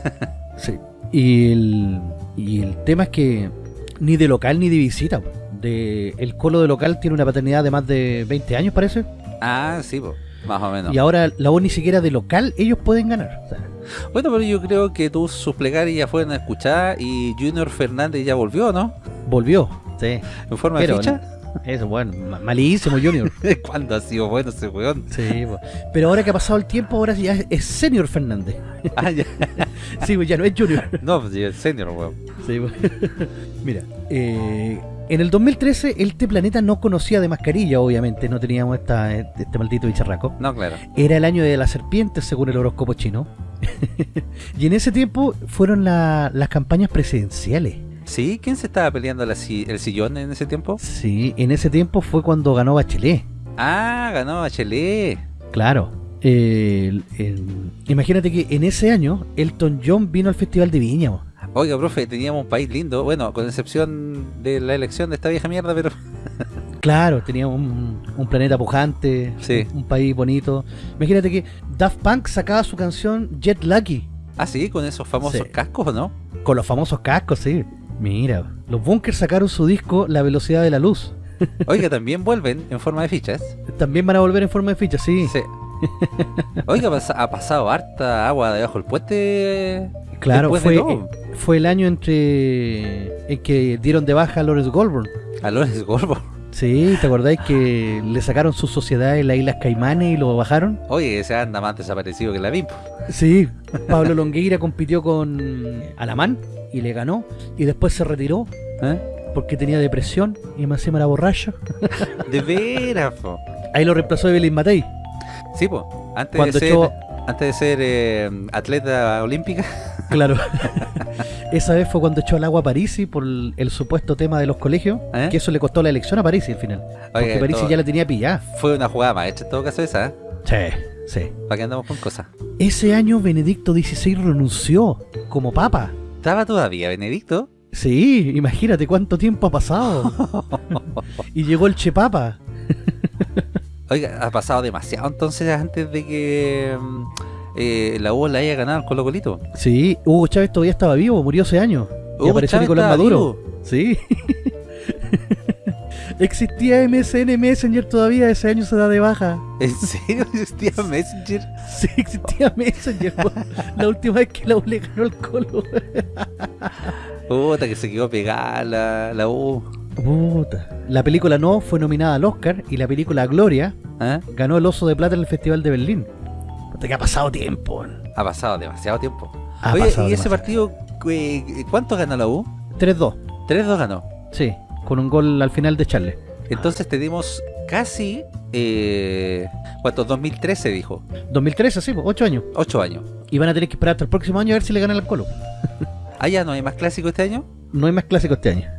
Sí. Y el, y el tema es que ni de local ni de visita. De, el Colo de local tiene una paternidad de más de 20 años, parece. Ah, sí, po, más o menos. Y ahora la U ni siquiera de local ellos pueden ganar. O sea, Bueno, pero yo creo que tus sus plegarias ya fueron escuchadas y Junior Fernández ya volvió, ¿no? volvió. Sí. En forma Pero, de ficha. Eso, bueno, ma- malísimo Junior. ¿Cuándo ha sido bueno ese weón? Sí, po. pero ahora que ha pasado el tiempo, ahora ya es- es Senior Fernández. Ah, ya. Sí, pues ya no es Junior. No, pues ya el senior, weón. Sí. Mira, eh, en el 2013 este planeta no conocía de mascarilla, obviamente, no teníamos esta, este maldito bicharraco. No, claro. Era el año de la serpiente, según el horóscopo chino. y en ese tiempo fueron la- las campañas presidenciales. ¿Sí? ¿Quién se estaba peleando la si- el sillón en ese tiempo? Sí, en ese tiempo fue cuando ganó Bachelet. Ah, ganó Bachelet. Claro. El- el- imagínate que en ese año Elton John vino al Festival de Viña. Oiga, profe, teníamos un país lindo. Bueno, con excepción de la elección de esta vieja mierda, pero... Claro, tenía un, un planeta pujante, Sí. un, un país bonito. Imagínate que Daft Punk sacaba su canción Jet Lucky Ah, sí, con esos famosos Sí. cascos, ¿o no? con los famosos cascos, sí. Mira, los Bunkers sacaron su disco La velocidad de la luz. Oiga, también vuelven en forma de fichas. También van a volver en forma de ficha, sí. Sí. Oiga, ha pasado harta agua debajo del puente. Claro, fue, de eh, fue el año entre en que dieron de baja a Lawrence Goldburn. A Lorenz Gorbo. Sí, ¿te acordáis que le sacaron su sociedad en las Islas Caimanes y lo bajaron? Oye, ese anda más desaparecido que la BIM. Sí, Pablo Longueira compitió con Alamán y le ganó y después se retiró ¿Eh? porque tenía depresión y más encima era borracho. De veras, po. Ahí lo reemplazó Evelyn Matei. Sí, po. Antes Cuando de ser, antes de ser eh, atleta olímpica. Claro. Esa vez fue cuando echó al agua a Parisi por el, supuesto tema de los colegios, ¿Eh? que eso le costó la elección a Parisi al final. Porque Parisi todo- ya la tenía pillada. Fue una jugada maestra en todo caso esa, ¿eh? Sí, sí. ¿Para qué andamos con cosas? Ese año Benedicto XVI renunció como papa. ¿Estaba todavía Benedicto? Sí, imagínate cuánto tiempo ha pasado. y llegó el Che Papa. Oiga, ha pasado demasiado entonces antes de que mm, eh, la U la haya ganado al Colo Colito. Sí, Hugo Chávez todavía estaba vivo, murió ese año. y apareció Chávez Nicolás Maduro. vivo. Sí. Existía MSN Messenger todavía, ese año se da de baja. ¿En serio existía Messenger? Sí, existía Messenger. la última vez que la U le ganó el colo. Puta, que se quedó pegada la, la U. Puta. La película No fue nominada al Oscar y la película Gloria ¿Eh? ganó el Oso de Plata en el Festival de Berlín. Puta, que ha pasado tiempo. Ha pasado demasiado tiempo. Ha Oye, ¿y ese partido, eh, cuánto ganó la U? 3-2. 3-2 ganó. Sí, con un gol al final de Charles. Entonces tenemos casi, eh, ¿cuánto? 2013 dijo. 2013, sí, 8 años. 8 años. Y van a tener que esperar hasta el próximo año a ver si le ganan al Colo. Ah, ya no hay más clásico este año. No hay más clásico este año.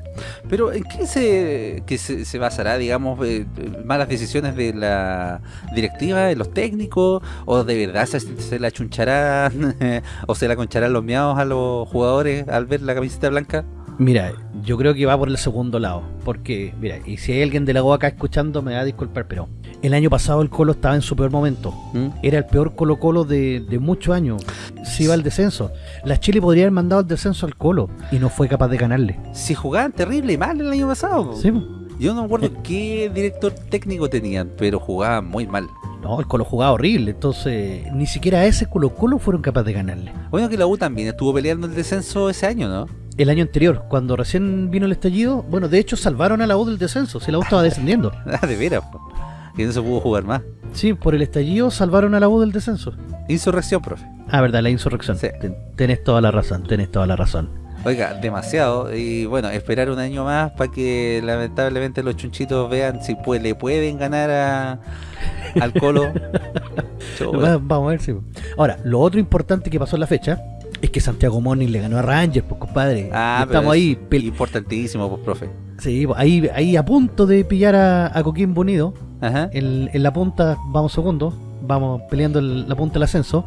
Pero ¿en qué se, que se, se basará, digamos, eh, malas decisiones de la directiva, de los técnicos? ¿O de verdad se, se la chuncharán o se la concharán los miados a los jugadores al ver la camiseta blanca? Mira, yo creo que va por el segundo lado. Porque, mira, y si hay alguien de la UACA escuchando, me va a disculpar, pero el año pasado el Colo estaba en su peor momento. ¿Mm? Era el peor Colo Colo de, de muchos años. Si iba al descenso. La Chile podría haber mandado al descenso al Colo y no fue capaz de ganarle. Si jugaban terrible y mal el año pasado. Sí. Yo no me acuerdo qué director técnico tenían, pero jugaban muy mal. no, el Colo jugaba horrible. Entonces, ni siquiera a ese Colo Colo fueron capaces de ganarle. Bueno, que la U también estuvo peleando el descenso ese año, ¿no? El año anterior, cuando recién vino el estallido, bueno, de hecho salvaron a la U del descenso. Si la U estaba descendiendo. Ah, de veras, que no se pudo jugar más. Sí, por el estallido salvaron a la U del descenso. Insurrección, profe. Ah, verdad, la insurrección. Sí. Ten- Tenés toda la razón, tenés toda la razón. Oiga, demasiado. Y bueno, esperar un año más para que lamentablemente los chunchitos vean si pues, le pueden ganar a, al Colo. Va- Vamos a ver si. Ahora, lo otro importante que pasó en la fecha es que Santiago Morning le ganó a Rangers, pues compadre. Ah, estamos es ahí, Importantísimo, pues, profe. sí, pues, ahí, ahí a punto de pillar a, a Coquimbo Unido. Ajá. En, en la punta, vamos segundo, vamos peleando el- la punta del ascenso.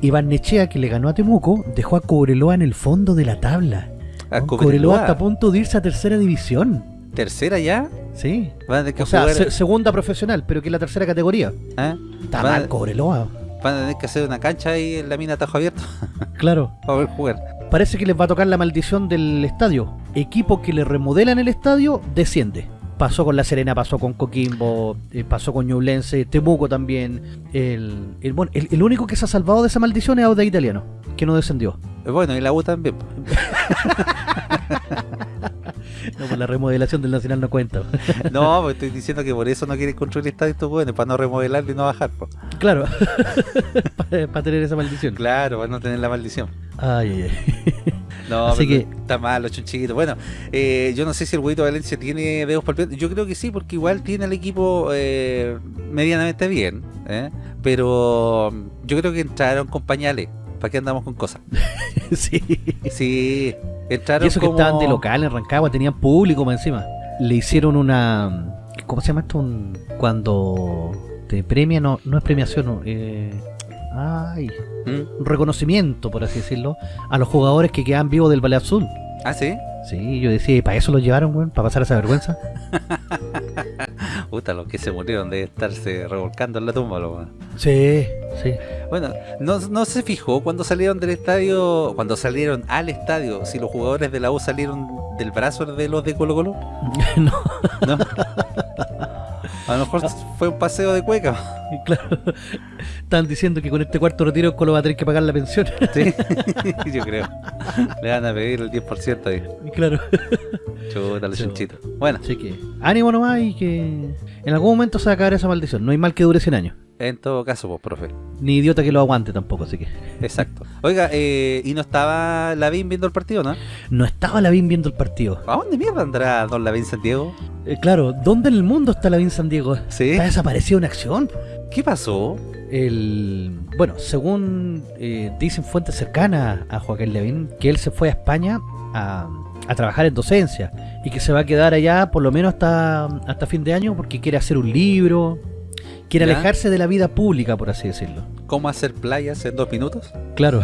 Y Barnechea, que le ganó a Temuco, dejó a Cobreloa en el fondo de la tabla. A Cobreloa, Cobreloa. está a punto de irse a tercera división. Tercera ya. Sí. O sea, se- segunda profesional, pero que es la tercera categoría. ¿ah? Está mal Cobreloa. Van a tener que hacer una cancha ahí en la mina Tajo Abierto Claro. para ver jugar. Parece que les va a tocar la maldición del estadio. Equipo que le remodelan el estadio, desciende. Pasó con La Serena, pasó con Coquimbo, eh, pasó con Ñublense, Temuco también. El, el, bueno, el, el único que se ha salvado de esa maldición es Auda Italiano, que no descendió. Eh, Bueno, y la U también. No, pues la remodelación del Nacional no cuenta. No, pues estoy diciendo que por eso no quieren construir el estadio estos buenos, para no remodelarlo y no bajar. po. claro, para tener esa maldición. Claro, para no tener la maldición. Ay, ay, ay. No, Así pero que- está mal los chunchitos. Bueno, eh, yo no sé si el huevito Valencia tiene dedos palpitantes. Yo creo que sí, porque igual tiene el equipo eh, medianamente bien. ¿eh? Pero mm, yo creo que entraron con pañales. ¿Para qué andamos con cosas? sí. Sí, entraron Y eso que estaban de local en Rancagua, tenían público más encima. Le hicieron una. ¿Cómo se llama esto? Un- cuando te premia, no, no es premiación, no, eh, ay, ¿Mm? un reconocimiento, por así decirlo, a los jugadores que quedan vivos del Ballet Azul. Ah, sí. Sí, yo decía, ¿y para eso los llevaron, weón? ¿Para pasar esa vergüenza? Puta, los que se murieron de estarse revolcando en la tumba. lo. Sí, sí. Bueno, no, no se fijó cuando salieron del estadio, cuando salieron al estadio, si los jugadores de la U salieron del brazo de los de Colo Colo. no, ¿No? A lo mejor fue un paseo de cueca. claro. Están diciendo que con este cuarto retiro Colo va a tener que pagar la pensión. Sí, yo creo. Le van a pedir el 10% ahí. claro. Chuta, Sí. chunchitos. Bueno, Así que, ánimo nomás y que en algún momento se va a acabar esa maldición. No hay mal que dure 100 años. En todo caso, pues, profe. Ni idiota que lo aguante tampoco, así que. Exacto. Oiga, eh, ¿y no estaba Lavín viendo el partido, no? No estaba Lavín viendo el partido. ¿A dónde mierda andará Don Lavín Santiago? Eh, claro, ¿dónde en el mundo está Lavín San Diego? ¿Sí? ¿Está desaparecido en acción? ¿Qué pasó? El, bueno, según eh, dicen fuentes cercanas a Joaquín Lavín, que él se fue a España a, a trabajar en docencia y que se va a quedar allá por lo menos hasta, hasta fin de año porque quiere hacer un libro, quiere Ya. alejarse de la vida pública, por así decirlo. ¿Cómo hacer playas en dos minutos? Claro.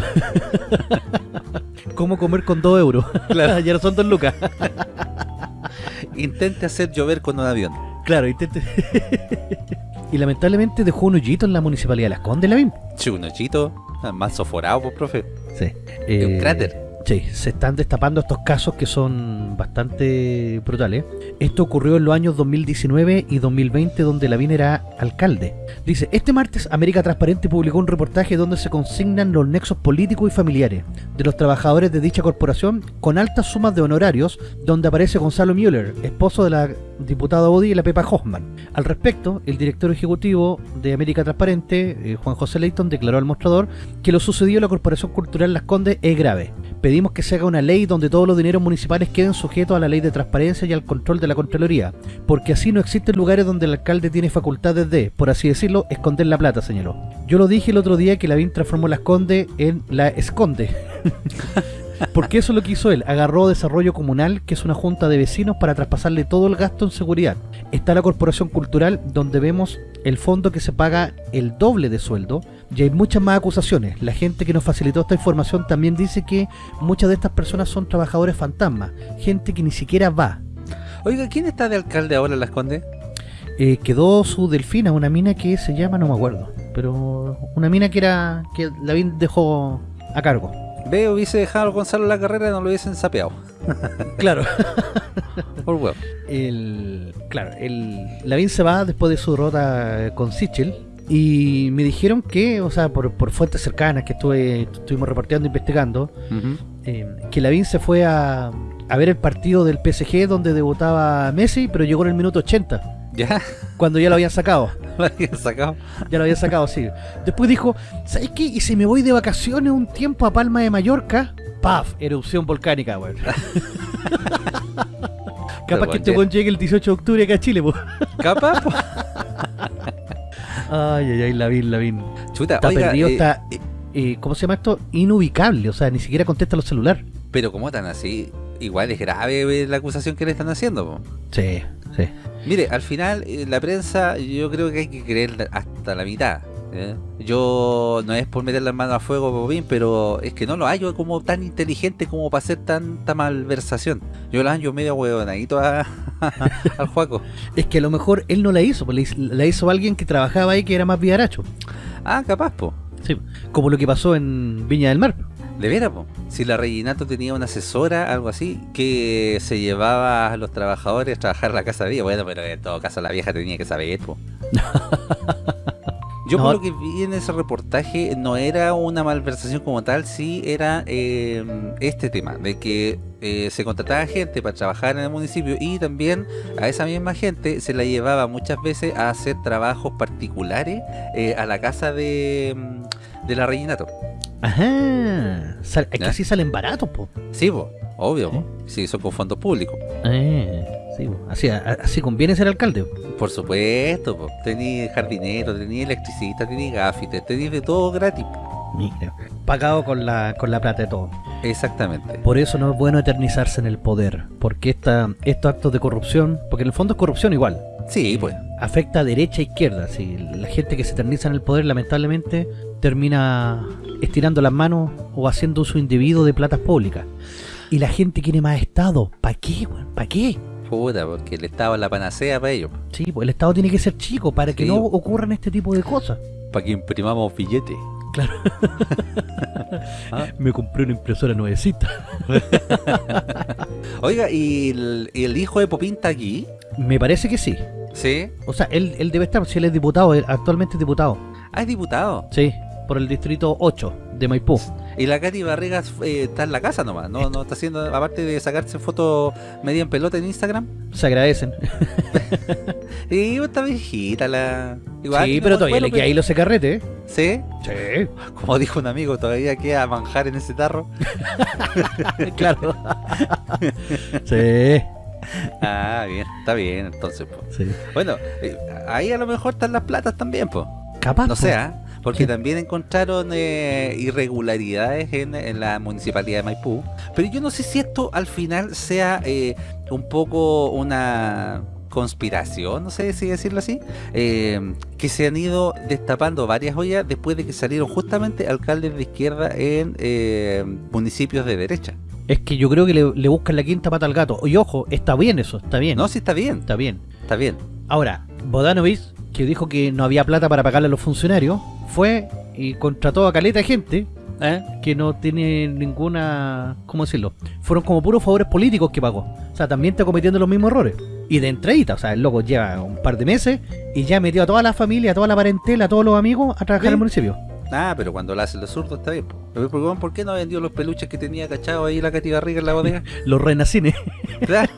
¿Cómo comer con dos euros? Claro. ya no son dos lucas. Intente hacer llover con un avión. Claro, intente. y lamentablemente dejó un hoyito en la municipalidad de Las Condes, Lavín. Che, un hoyito, ah, más soforado, pues, profe. Sí. un Eh, cráter. Sí, se están destapando estos casos que son bastante brutales. Esto ocurrió en los años 2019 y 2020 donde Lavín era alcalde. Dice, este martes América Transparente publicó un reportaje donde se consignan los nexos políticos y familiares de los trabajadores de dicha corporación con altas sumas de honorarios donde aparece Gonzalo Müller, esposo de la diputada Bodi y la Pepa Hoffman. Al respecto, el director ejecutivo de América Transparente, eh, Juan José Leighton, declaró al mostrador que lo sucedido en la Corporación Cultural Las Condes es grave. Pedimos que se haga una ley donde todos los dineros municipales queden sujetos a la ley de transparencia y al control de la Contraloría, porque así no existen lugares donde el alcalde tiene facultades de, por así decirlo, esconder la plata, señaló. Yo lo dije el otro día que Lavín transformó Las Condes en La Esconde. Porque eso es lo que hizo él. Agarró Desarrollo Comunal, que es una junta de vecinos, para traspasarle todo el gasto en seguridad. Está la Corporación Cultural, donde vemos el fondo que se paga el doble de sueldo. Y hay muchas más acusaciones. La gente que nos facilitó esta información también dice que muchas de estas personas son trabajadores fantasmas. Gente que ni siquiera va. Oiga, ¿quién está de alcalde ahora en Las Condes? Eh, quedó su delfina, una mina que se llama, no me acuerdo. Pero una mina que era que Lavín dejó a cargo. Veo, hubiese dejado a Gonzalo la carrera y no lo hubiesen sapeado. Claro. Por huevo. el claro, el Lavín se va después de su derrota con Sichel y me dijeron que, o sea, por, por fuentes cercanas que estuve estuvimos reporteando investigando, eh, que Lavín se fue a, a ver el partido del PSG donde debutaba Messi, pero llegó en el minuto 80. ¿Ya? Cuando ya lo habían sacado. ¿Lo habían sacado? Ya lo habían sacado, sí. Después dijo, ¿sabes qué? Y si me voy de vacaciones un tiempo a Palma de Mallorca, ¡paf! Erupción volcánica, weón. Capaz que este llegue el 18 de octubre acá a Chile, po. ¿Capaz? po? Ay, ay, ay, Lavín, Lavín. Chuta, Está oiga, perdido, eh, está... eh, ¿Cómo se llama esto? Inubicable, o sea, ni siquiera contesta los celulares. pero ¿cómo tan así? Igual es grave eh, la acusación que le están haciendo, po. Sí, sí. Mire, al final eh, la prensa yo creo que hay que creer hasta la mitad. ¿eh? Yo no es por meter las manos a fuego, Bobín, pero es que no lo hallo como tan inteligente como para hacer tanta malversación. Yo lo hallo medio huevonadito a, al Juaco. Es que a lo mejor él no la hizo, pues la hizo- alguien que trabajaba ahí que era más vivaracho. Ah, capaz, po. Sí, como lo que pasó en Viña del Mar. De veras. Si la Reginato tenía una asesora, algo así, que se llevaba a los trabajadores a trabajar a la casa de ella. Bueno, pero en todo caso la vieja tenía que saber, po. Yo No. por lo que vi en ese reportaje no era una malversación como tal, sí era eh, este tema, de que eh, se contrataba gente para trabajar en el municipio y también a esa misma gente se la llevaba muchas veces a hacer trabajos particulares eh, a la casa de, de la Reginato. Ajá. Sal- es que así salen baratos, po. Sí, po, obvio, po. sí, son con fondos públicos. Eh, sí, po. Así, a- así conviene ser alcalde. po. Por supuesto, po. tenía jardinero, tenía electricista, tenía gafites, tenía de todo gratis. Mira, pagado con la, con la plata de todo. Exactamente. Por eso no es bueno eternizarse en el poder, porque esta, estos actos de corrupción, porque en el fondo es corrupción igual, Sí, pues. Afecta a derecha e izquierda. Si la gente que se eterniza en el poder lamentablemente termina estirando las manos o haciendo uso indebido de platas públicas. Y la gente quiere más Estado. ¿Para qué? ¿Para qué? Puta, porque el Estado es la panacea para ellos. Sí, pues el Estado tiene que ser chico para que no ocurran este tipo de cosas. Para que imprimamos billetes. Claro. Ah. Me compré una impresora nuevecita. Oiga, ¿y el, y el hijo de Popín está aquí? Me parece que sí. Sí. O sea, él, él debe estar, si él es diputado, él actualmente es diputado. Ah, es diputado. Sí, por el distrito 8 de Maipú. Y la Katy Barrigas eh, está en la casa nomás. No, no está haciendo, aparte de sacarse fotos media en pelota en Instagram. Se agradecen. Y está viejita la. Igual sí, pero todavía le queda ahí los secarrete, ¿eh? Sí. Sí. Como dijo un amigo, todavía queda manjar en ese tarro. claro. sí. Ah, bien, está bien, entonces, sí. Bueno, eh, ahí a lo mejor están las platas también, pues. Capaz. No sé, ¿ah? porque Sí. también encontraron eh, irregularidades en, en la municipalidad de Maipú. Pero yo no sé si esto al final sea eh, un poco una conspiración, no sé si decirlo así, eh, que se han ido destapando varias ollas después de que salieron justamente alcaldes de izquierda en eh, municipios de derecha. Es que yo creo que le, le buscan la quinta pata al gato. Y ojo, está bien eso, está bien. No, sí está bien, Está bien. está bien. Ahora, Bodanovich, que dijo que no había plata para pagarle a los funcionarios, fue y contrató a caleta de gente ¿eh? que no tiene ninguna... ¿Cómo decirlo? Fueron como puros favores políticos que pagó. O sea, también está cometiendo los mismos errores. Y de entradita, o sea, el loco lleva un par de meses y ya metió a toda la familia, a toda la parentela, a todos los amigos a trabajar Sí. en el municipio. Ah, pero cuando lo hacen los zurdos está bien. ¿por qué no vendió los peluches que tenía cachado ahí la Katy Barriga en la bodega? Los renacines. Claro.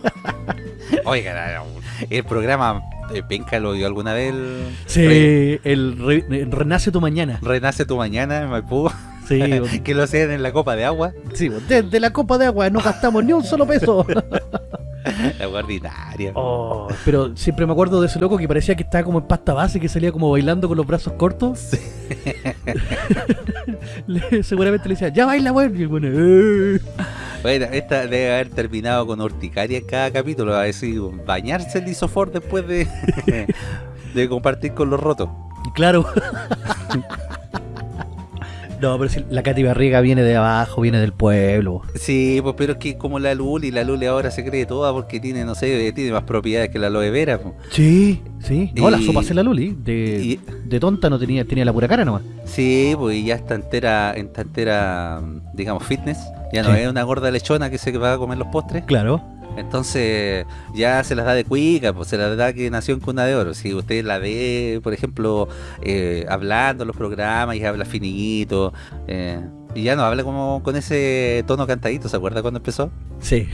Oiga, la- la- el programa de Penca lo dio alguna vez. el Sí, el re- el Renace tu mañana. Re- Renace tu mañana en Maipú. Sí, que lo hacían en la copa de agua. sí, desde la copa de agua no gastamos ni un solo peso. La ordinaria. Oh, pero siempre me acuerdo de ese loco que parecía que estaba como en pasta base, que salía como bailando con los brazos cortos. Le- seguramente le decía, ya baila, weón. Y el bueno, "Eh". Bueno, esta debe haber terminado con urticaria en cada capítulo. A decir, bañarse el isofor después de, de compartir con los rotos. claro. No, pero si la Katy Barriga viene de abajo, viene del pueblo. Sí, pues pero es que como la Luli, la Luli ahora se cree toda porque tiene, no sé, tiene más propiedades que la aloe vera. Sí, sí. No, la sopa se la Luli. De, y- de tonta no tenía, tenía la pura cara nomás. Sí, pues y ya está entera, está entera, digamos, fitness. Ya no Sí. es una gorda lechona que se va a comer los postres. Claro. Entonces ya se las da de cuica, pues se las da que nació en cuna de oro. Si usted la ve, por ejemplo, eh, hablando en los programas y habla finito, eh, Y ya no habla como con ese tono cantadito, ¿se acuerda cuando empezó? Sí.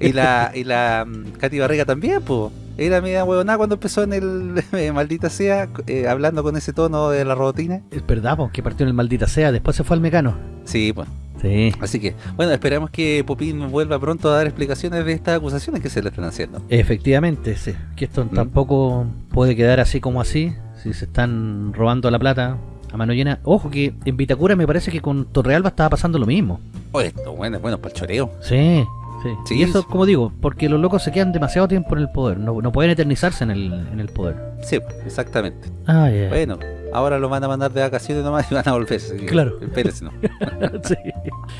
Y la, y la mm, Katy Barriga también, pues. Era media huevonada cuando empezó en el eh, Maldita Sea, eh, hablando con ese tono de la robotina. Es verdad, po, que partió en el maldita sea, después se fue al mecano. Sí, pues. Sí. Así que, bueno, esperamos que Popín vuelva pronto a dar explicaciones de estas acusaciones que se le están haciendo. Efectivamente, sí. Que esto Mm. tampoco puede quedar así como así. Si se están robando la plata a mano llena. Ojo que en Vitacura me parece que con Torrealba estaba pasando lo mismo. Oh, esto, bueno, bueno, para el choreo. Sí, sí. Sí, y eso, como digo, porque los locos se quedan demasiado tiempo en el poder. No, no pueden eternizarse en el, en el poder. Sí, exactamente. Ah, ya. Bueno, ahora lo van a mandar de vacaciones nomás y van a volver. Claro. Espérese, no. Sí.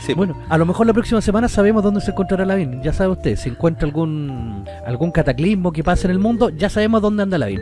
Sí, Bueno, a lo mejor la próxima semana sabemos dónde se encontrará Lavín. Ya sabe usted, si encuentra algún algún cataclismo que pase en el mundo, ya sabemos dónde anda Lavín.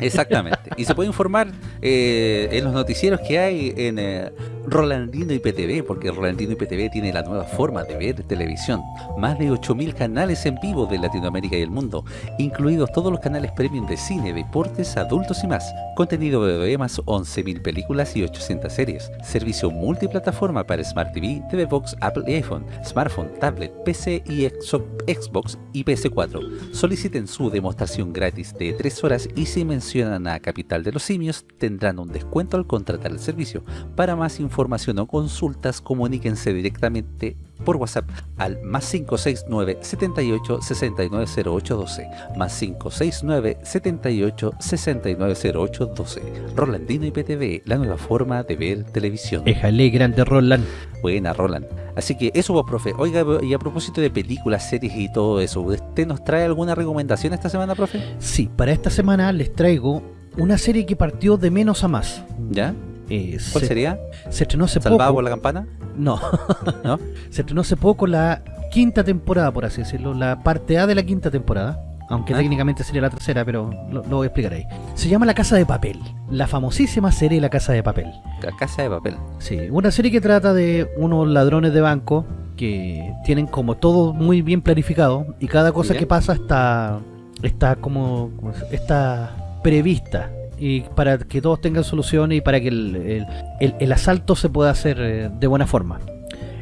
Exactamente. Y se puede informar eh, en los noticieros que hay en eh, Rolandino IPTV, porque Rolandino IPTV tiene la nueva forma de ver televisión. Más de 8.000 canales en vivo de Latinoamérica y el mundo, incluidos todos los canales premium de cine, deportes, adultos y más. Contenido de más 11.000 películas y 800 series. Servicio multiplataforma para Smart TV, TV Box, Apple y iPhone, smartphone, tablet, PC y Xbox y PS4. Soliciten su demostración gratis de 3 horas y si mencionan a Capital de los Simios tendrán un descuento al contratar el servicio. Para más información o consultas comuníquense directamente por WhatsApp al más 569 78 69 08 12 más 569 78 69 08 12 Rolandino IPTV, la nueva forma de ver televisión. Éjale, grande Roland. Buena, Roland. Así que eso, pues, profe. Oiga, y a propósito de películas, series y todo eso, ¿usted nos trae alguna recomendación esta semana, profe? Sí, para esta semana les traigo una serie que partió de menos a más. ¿Ya? Eh, ¿Cuál se, sería? se estrenó hace ¿Salvado poco. por la campana? No, ¿No? se estrenó hace poco la quinta temporada, por así decirlo, la parte A de la quinta temporada. Aunque Ah. técnicamente sería la tercera, pero lo, lo voy a explicar ahí. Se llama La Casa de Papel. La famosísima serie La Casa de Papel. Ca- Casa de papel. Sí, una serie que trata de unos ladrones de banco que tienen como todo muy bien planificado y cada cosa que pasa está está como está prevista y para que todos tengan soluciones y para que el, el- el- el asalto se pueda hacer eh, de buena forma.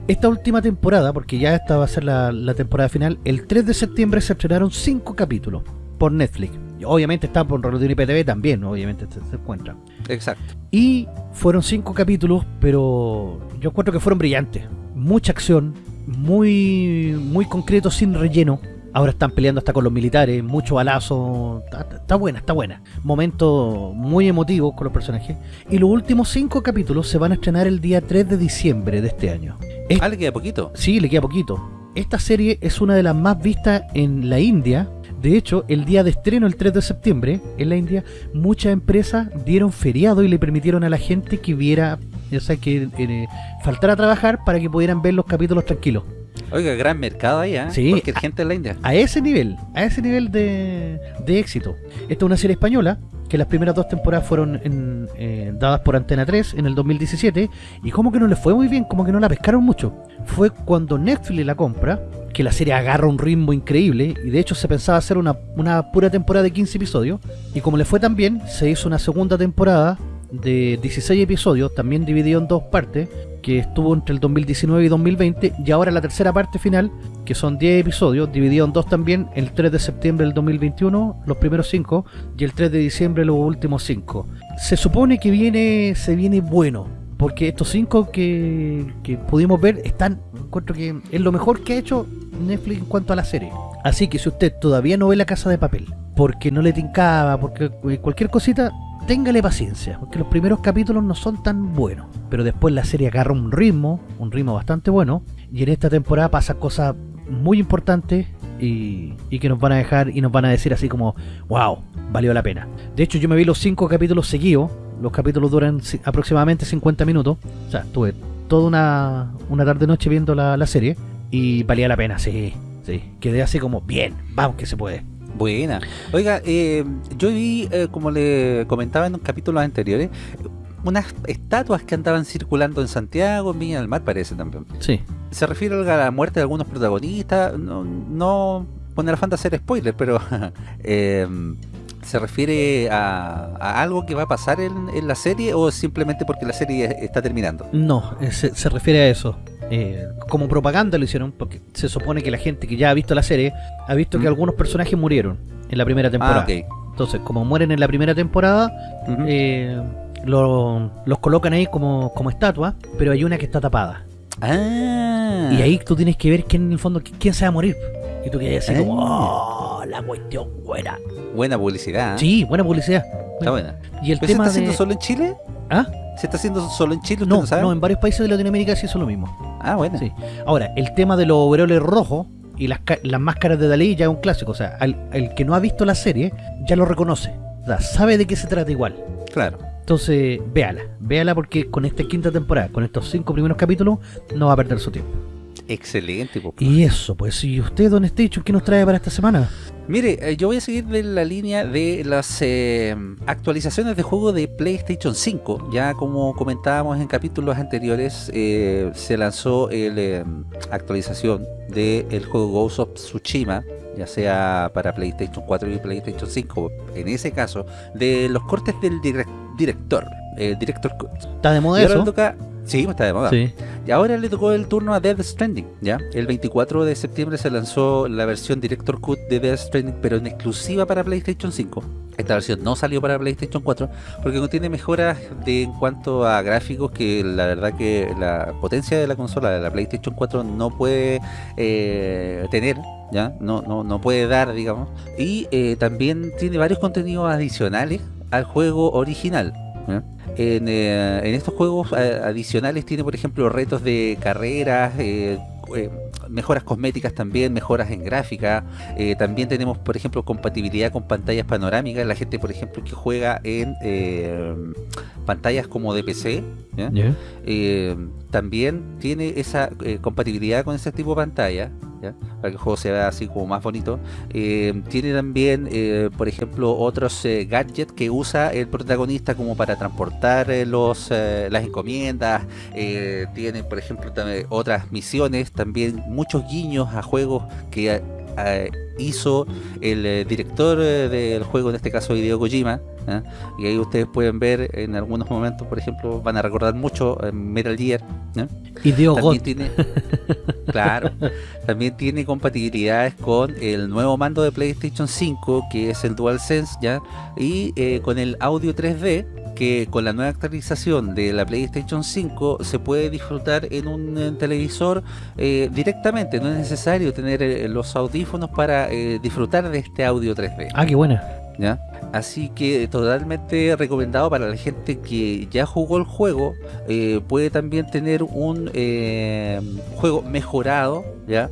Esta última temporada, porque ya esta va a ser la, la temporada final, el 3 de septiembre se estrenaron 5 capítulos por Netflix. Obviamente está por Rolotino y PTV también, obviamente se, se encuentra. Exacto. Y fueron cinco capítulos, pero yo encuentro que fueron brillantes. Mucha acción, muy, muy concreto, sin relleno. Ahora están peleando hasta con los militares, mucho balazo. Está, está buena, está buena. Momento muy emotivo con los personajes. Y los últimos cinco capítulos se van a estrenar el día 3 de diciembre de este año. Es- Ah, le queda poquito. Sí, le queda poquito. Esta serie es una de las más vistas en la India. De hecho, el día de estreno, el 3 de septiembre, en la India, muchas empresas dieron feriado y le permitieron a la gente que viera, o sea, que eh, faltara a trabajar para que pudieran ver los capítulos tranquilos. Oiga, gran mercado ahí, ¿eh? Sí. Cualquier gente en la India. A ese nivel, a ese nivel de, de éxito. Esta es una serie española que las primeras dos temporadas fueron en, eh, dadas por Antena 3 en el 2017 y como que no le fue muy bien, como que no la pescaron mucho. Fue cuando Netflix la compra que la serie agarra un ritmo increíble y de hecho se pensaba hacer una, una pura temporada de 15 episodios y como le fue tan bien, se hizo una segunda temporada de 16 episodios, también dividido en dos partes, que estuvo entre el 2019 y 2020 y ahora la tercera parte final que son 10 episodios, dividido en dos también, el 3 de septiembre del 2021, los primeros 5, y el 3 de diciembre los últimos 5. Se supone que viene se viene bueno, porque estos 5 que, que pudimos ver están, encuentro que es lo mejor que ha hecho Netflix en cuanto a la serie. Así que si usted todavía no ve La Casa de Papel, porque no le tincaba, porque cualquier cosita, téngale paciencia, porque los primeros capítulos no son tan buenos, pero después la serie agarra un ritmo, un ritmo bastante bueno, y en esta temporada pasa cosas muy importantes y, que nos van a dejar y nos van a decir así como, wow, valió la pena. De hecho, yo me vi los cinco capítulos seguidos, los capítulos duran aproximadamente 50 minutos, o sea, tuve toda una, una tarde-noche viendo la, la serie y valía la pena, sí, sí, quedé así como, bien, vamos que se puede. Buena. Oiga, eh, yo vi, eh, como le comentaba en los capítulos anteriores, unas estatuas que andaban circulando en Santiago, en Viña del Mar, parece también. Sí, Se refiere a la muerte de algunos protagonistas, no, no con el afán de hacer spoiler, pero eh, ¿Se refiere a, a algo que va a pasar en, en la serie o simplemente porque la serie está terminando? No, eh, se, se refiere a eso. Eh, como propaganda lo hicieron, porque se supone que la gente que ya ha visto la serie ha visto que Mm. algunos personajes murieron en la primera temporada. Ah, ok. Entonces, como mueren en la primera temporada, eh, lo- los colocan ahí como, como estatua, pero hay una que está tapada. Ah. Y ahí tú tienes que ver quién en el fondo, quién se va a morir. Y tú quedas así Ah. como, oh, la cuestión buena. Buena publicidad. ¿eh? Sí, buena publicidad. Está buena. Y el ¿Pero se tema está haciendo de... solo en Chile? ¿Ah? ¿Se está haciendo solo en Chile? ¿Usted No, no sabe? no, en varios países de Latinoamérica sí hizo lo mismo. Ah, bueno. Sí. Ahora, el tema de los overoles rojos y las, las máscaras de Dalí ya es un clásico. O sea, al, el que no ha visto la serie ya lo reconoce. O sea, sabe de qué se trata igual. Claro. Entonces, véala. Véala porque con esta quinta temporada, con estos cinco primeros capítulos, no va a perder su tiempo. Excelente. pues. Y eso, pues, ¿y usted, Don Station, qué nos trae para esta semana? Mire, eh, yo voy a seguir de la línea de las eh, actualizaciones de juego de PlayStation 5. Ya como comentábamos en capítulos anteriores, eh, se lanzó la actualización del juego Ghost of Tsushima, ya sea para PlayStation 4 y PlayStation 5. En ese caso, de los cortes del direc- director, eh, Director. ¿Está de moda eso? toca... Sí, está de moda. Sí. Y ahora le tocó el turno a Death Stranding, ¿ya? El 24 de septiembre se lanzó la versión Director Cut de Death Stranding, pero en exclusiva para PlayStation 5. Esta versión no salió para PlayStation 4 porque contiene mejoras de, en cuanto a gráficos que la verdad que la potencia de la consola de la PlayStation 4 no puede eh, tener, ¿ya? No, no, no puede dar, digamos. Y eh, también tiene varios contenidos adicionales al juego original. ¿ya? En, eh, en estos juegos eh, adicionales tiene, por ejemplo, retos de carreras, eh, eh, mejoras cosméticas también, mejoras en gráfica. eh, también tenemos, por ejemplo, compatibilidad con pantallas panorámicas. La gente, por ejemplo, que juega en eh, pantallas como de PC, ¿ya? Ya. eh, también tiene esa eh, compatibilidad con ese tipo de pantalla, ¿ya? para que el juego se vea así como más bonito. Eh, tiene también, eh, por ejemplo, otros gadgets que usa el protagonista como para transportar los, las encomiendas. Tiene, por ejemplo, también otras misiones, también muchos guiños a juegos que hizo el eh, director eh, del juego, en este caso Hideo Kojima. ¿ya? Y ahí ustedes pueden ver en algunos momentos, por ejemplo, van a recordar mucho eh, Metal Gear. Y Dios También tiene, claro, también tiene compatibilidades con el nuevo mando de PlayStation 5, que es el DualSense, ¿ya? Y eh, con el audio 3D, que con la nueva actualización de la PlayStation 5 se puede disfrutar en un eh, televisor eh, directamente, no es necesario tener eh, los audífonos para eh, disfrutar de este audio 3D. Ah, qué buena. ¿ya? Así que totalmente recomendado para la gente que ya jugó el juego, eh, puede también tener un eh, juego mejorado, ¿ya?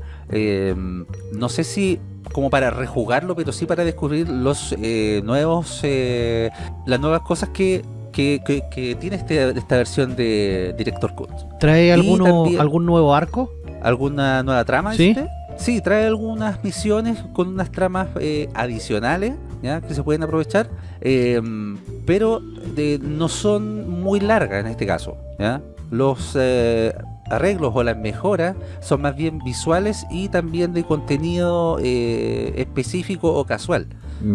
No sé si como para rejugarlo, pero sí para descubrir los eh, nuevos, las nuevas cosas que, que, que- que tiene este- esta versión de Director Cut. ¿Trae alguno, también- algún nuevo arco? ¿Alguna nueva trama? ¿Sí? dice? Sí, trae algunas misiones con unas tramas eh, adicionales ¿ya? que se pueden aprovechar, eh, pero de- no son muy largas en este caso. ¿ya? Los eh, arreglos o las mejoras son más bien visuales y también de contenido eh, específico o casual.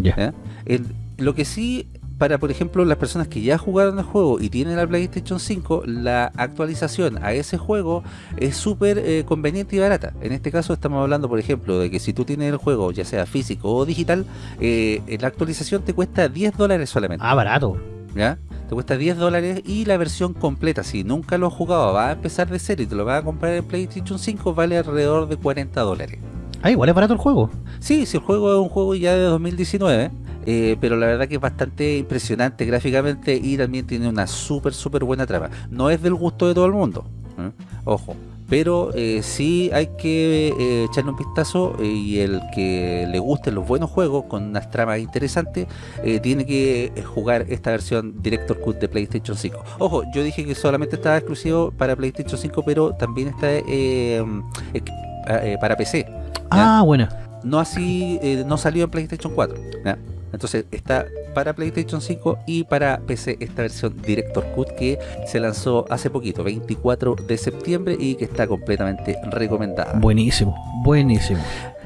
Ya. ¿ya? El- lo que sí, para por ejemplo las personas que ya jugaron el juego y tienen la PlayStation 5, la actualización a ese juego es súper eh, conveniente y barata. En este caso estamos hablando, por ejemplo, de que si tú tienes el juego, ya sea físico o digital, eh, la actualización te cuesta 10 dólares solamente. Ah, barato. ¿ya? Te cuesta 10 dólares y la versión completa, si nunca lo has jugado, va a empezar de cero y te lo vas a comprar en PlayStation 5, vale alrededor de 40 dólares. Ah, igual es barato el juego. Sí, si el juego es un juego ya de 2019, eh, pero la verdad que es bastante impresionante gráficamente y también tiene una súper, súper buena trama. No es del gusto de todo el mundo, ¿eh? ojo, pero eh, sí hay que eh, echarle un vistazo y el que le gusten los buenos juegos con unas tramas interesantes tiene que jugar esta versión Director Cut de PlayStation 5. Ojo, yo dije que solamente estaba exclusivo para PlayStation 5, pero también está eh, para PC Ah, buena. no así eh, no salió en PlayStation 4 ¿ya? Entonces está para PlayStation 5 y para PC esta versión Director Cut que se lanzó hace poquito 24 de septiembre y que está completamente recomendada Buenísimo, buenísimo.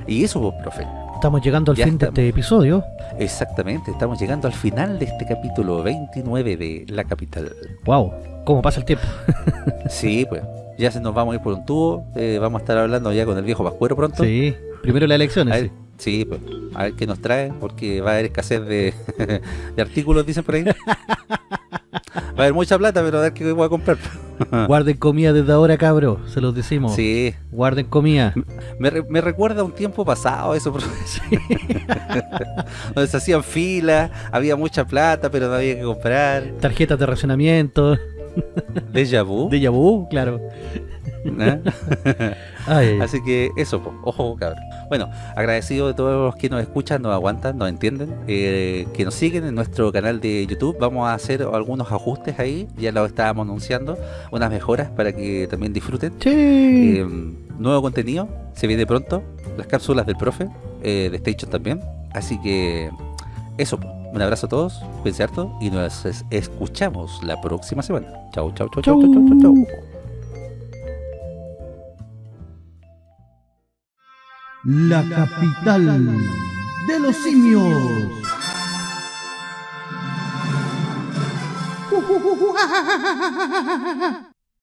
y eso pues profe estamos llegando al Ya fin de este episodio. Exactamente, estamos llegando al final de este capítulo 29 de La Capital. Wow, cómo pasa el tiempo. Sí, pues, ya se nos vamos a ir por un tubo, eh, vamos a estar hablando ya con el viejo Pascuero pronto. Sí, primero las elecciones. Sí, pues, a ver qué nos trae, porque va a haber escasez de, de artículos, dicen por ahí. Va a haber mucha plata, pero a ver qué voy a comprar. Guarden comida desde ahora, cabro, se los decimos. Sí, Guarden comida. me, me recuerda a un tiempo pasado eso, por- Sí. donde se hacían filas, había mucha plata, pero no había que comprar. Tarjetas de racionamiento. Déjà vu. De vu, claro. ¿Eh? Ay, Así que eso, po, ojo cabrón. Bueno, agradecido de todos los que nos escuchan, nos aguantan, nos entienden, eh, que nos siguen en nuestro canal de YouTube. Vamos a hacer algunos ajustes ahí, ya lo estábamos anunciando, unas mejoras para que también disfruten. Sí. Eh, nuevo contenido, se viene pronto, las cápsulas del profe, eh, de Station también. Así que eso, po. un abrazo a todos, cuídense harto y nos es- escuchamos la próxima semana. Chau, chau, chau, chau, chau, chau, chau, chau. La capital de los simios.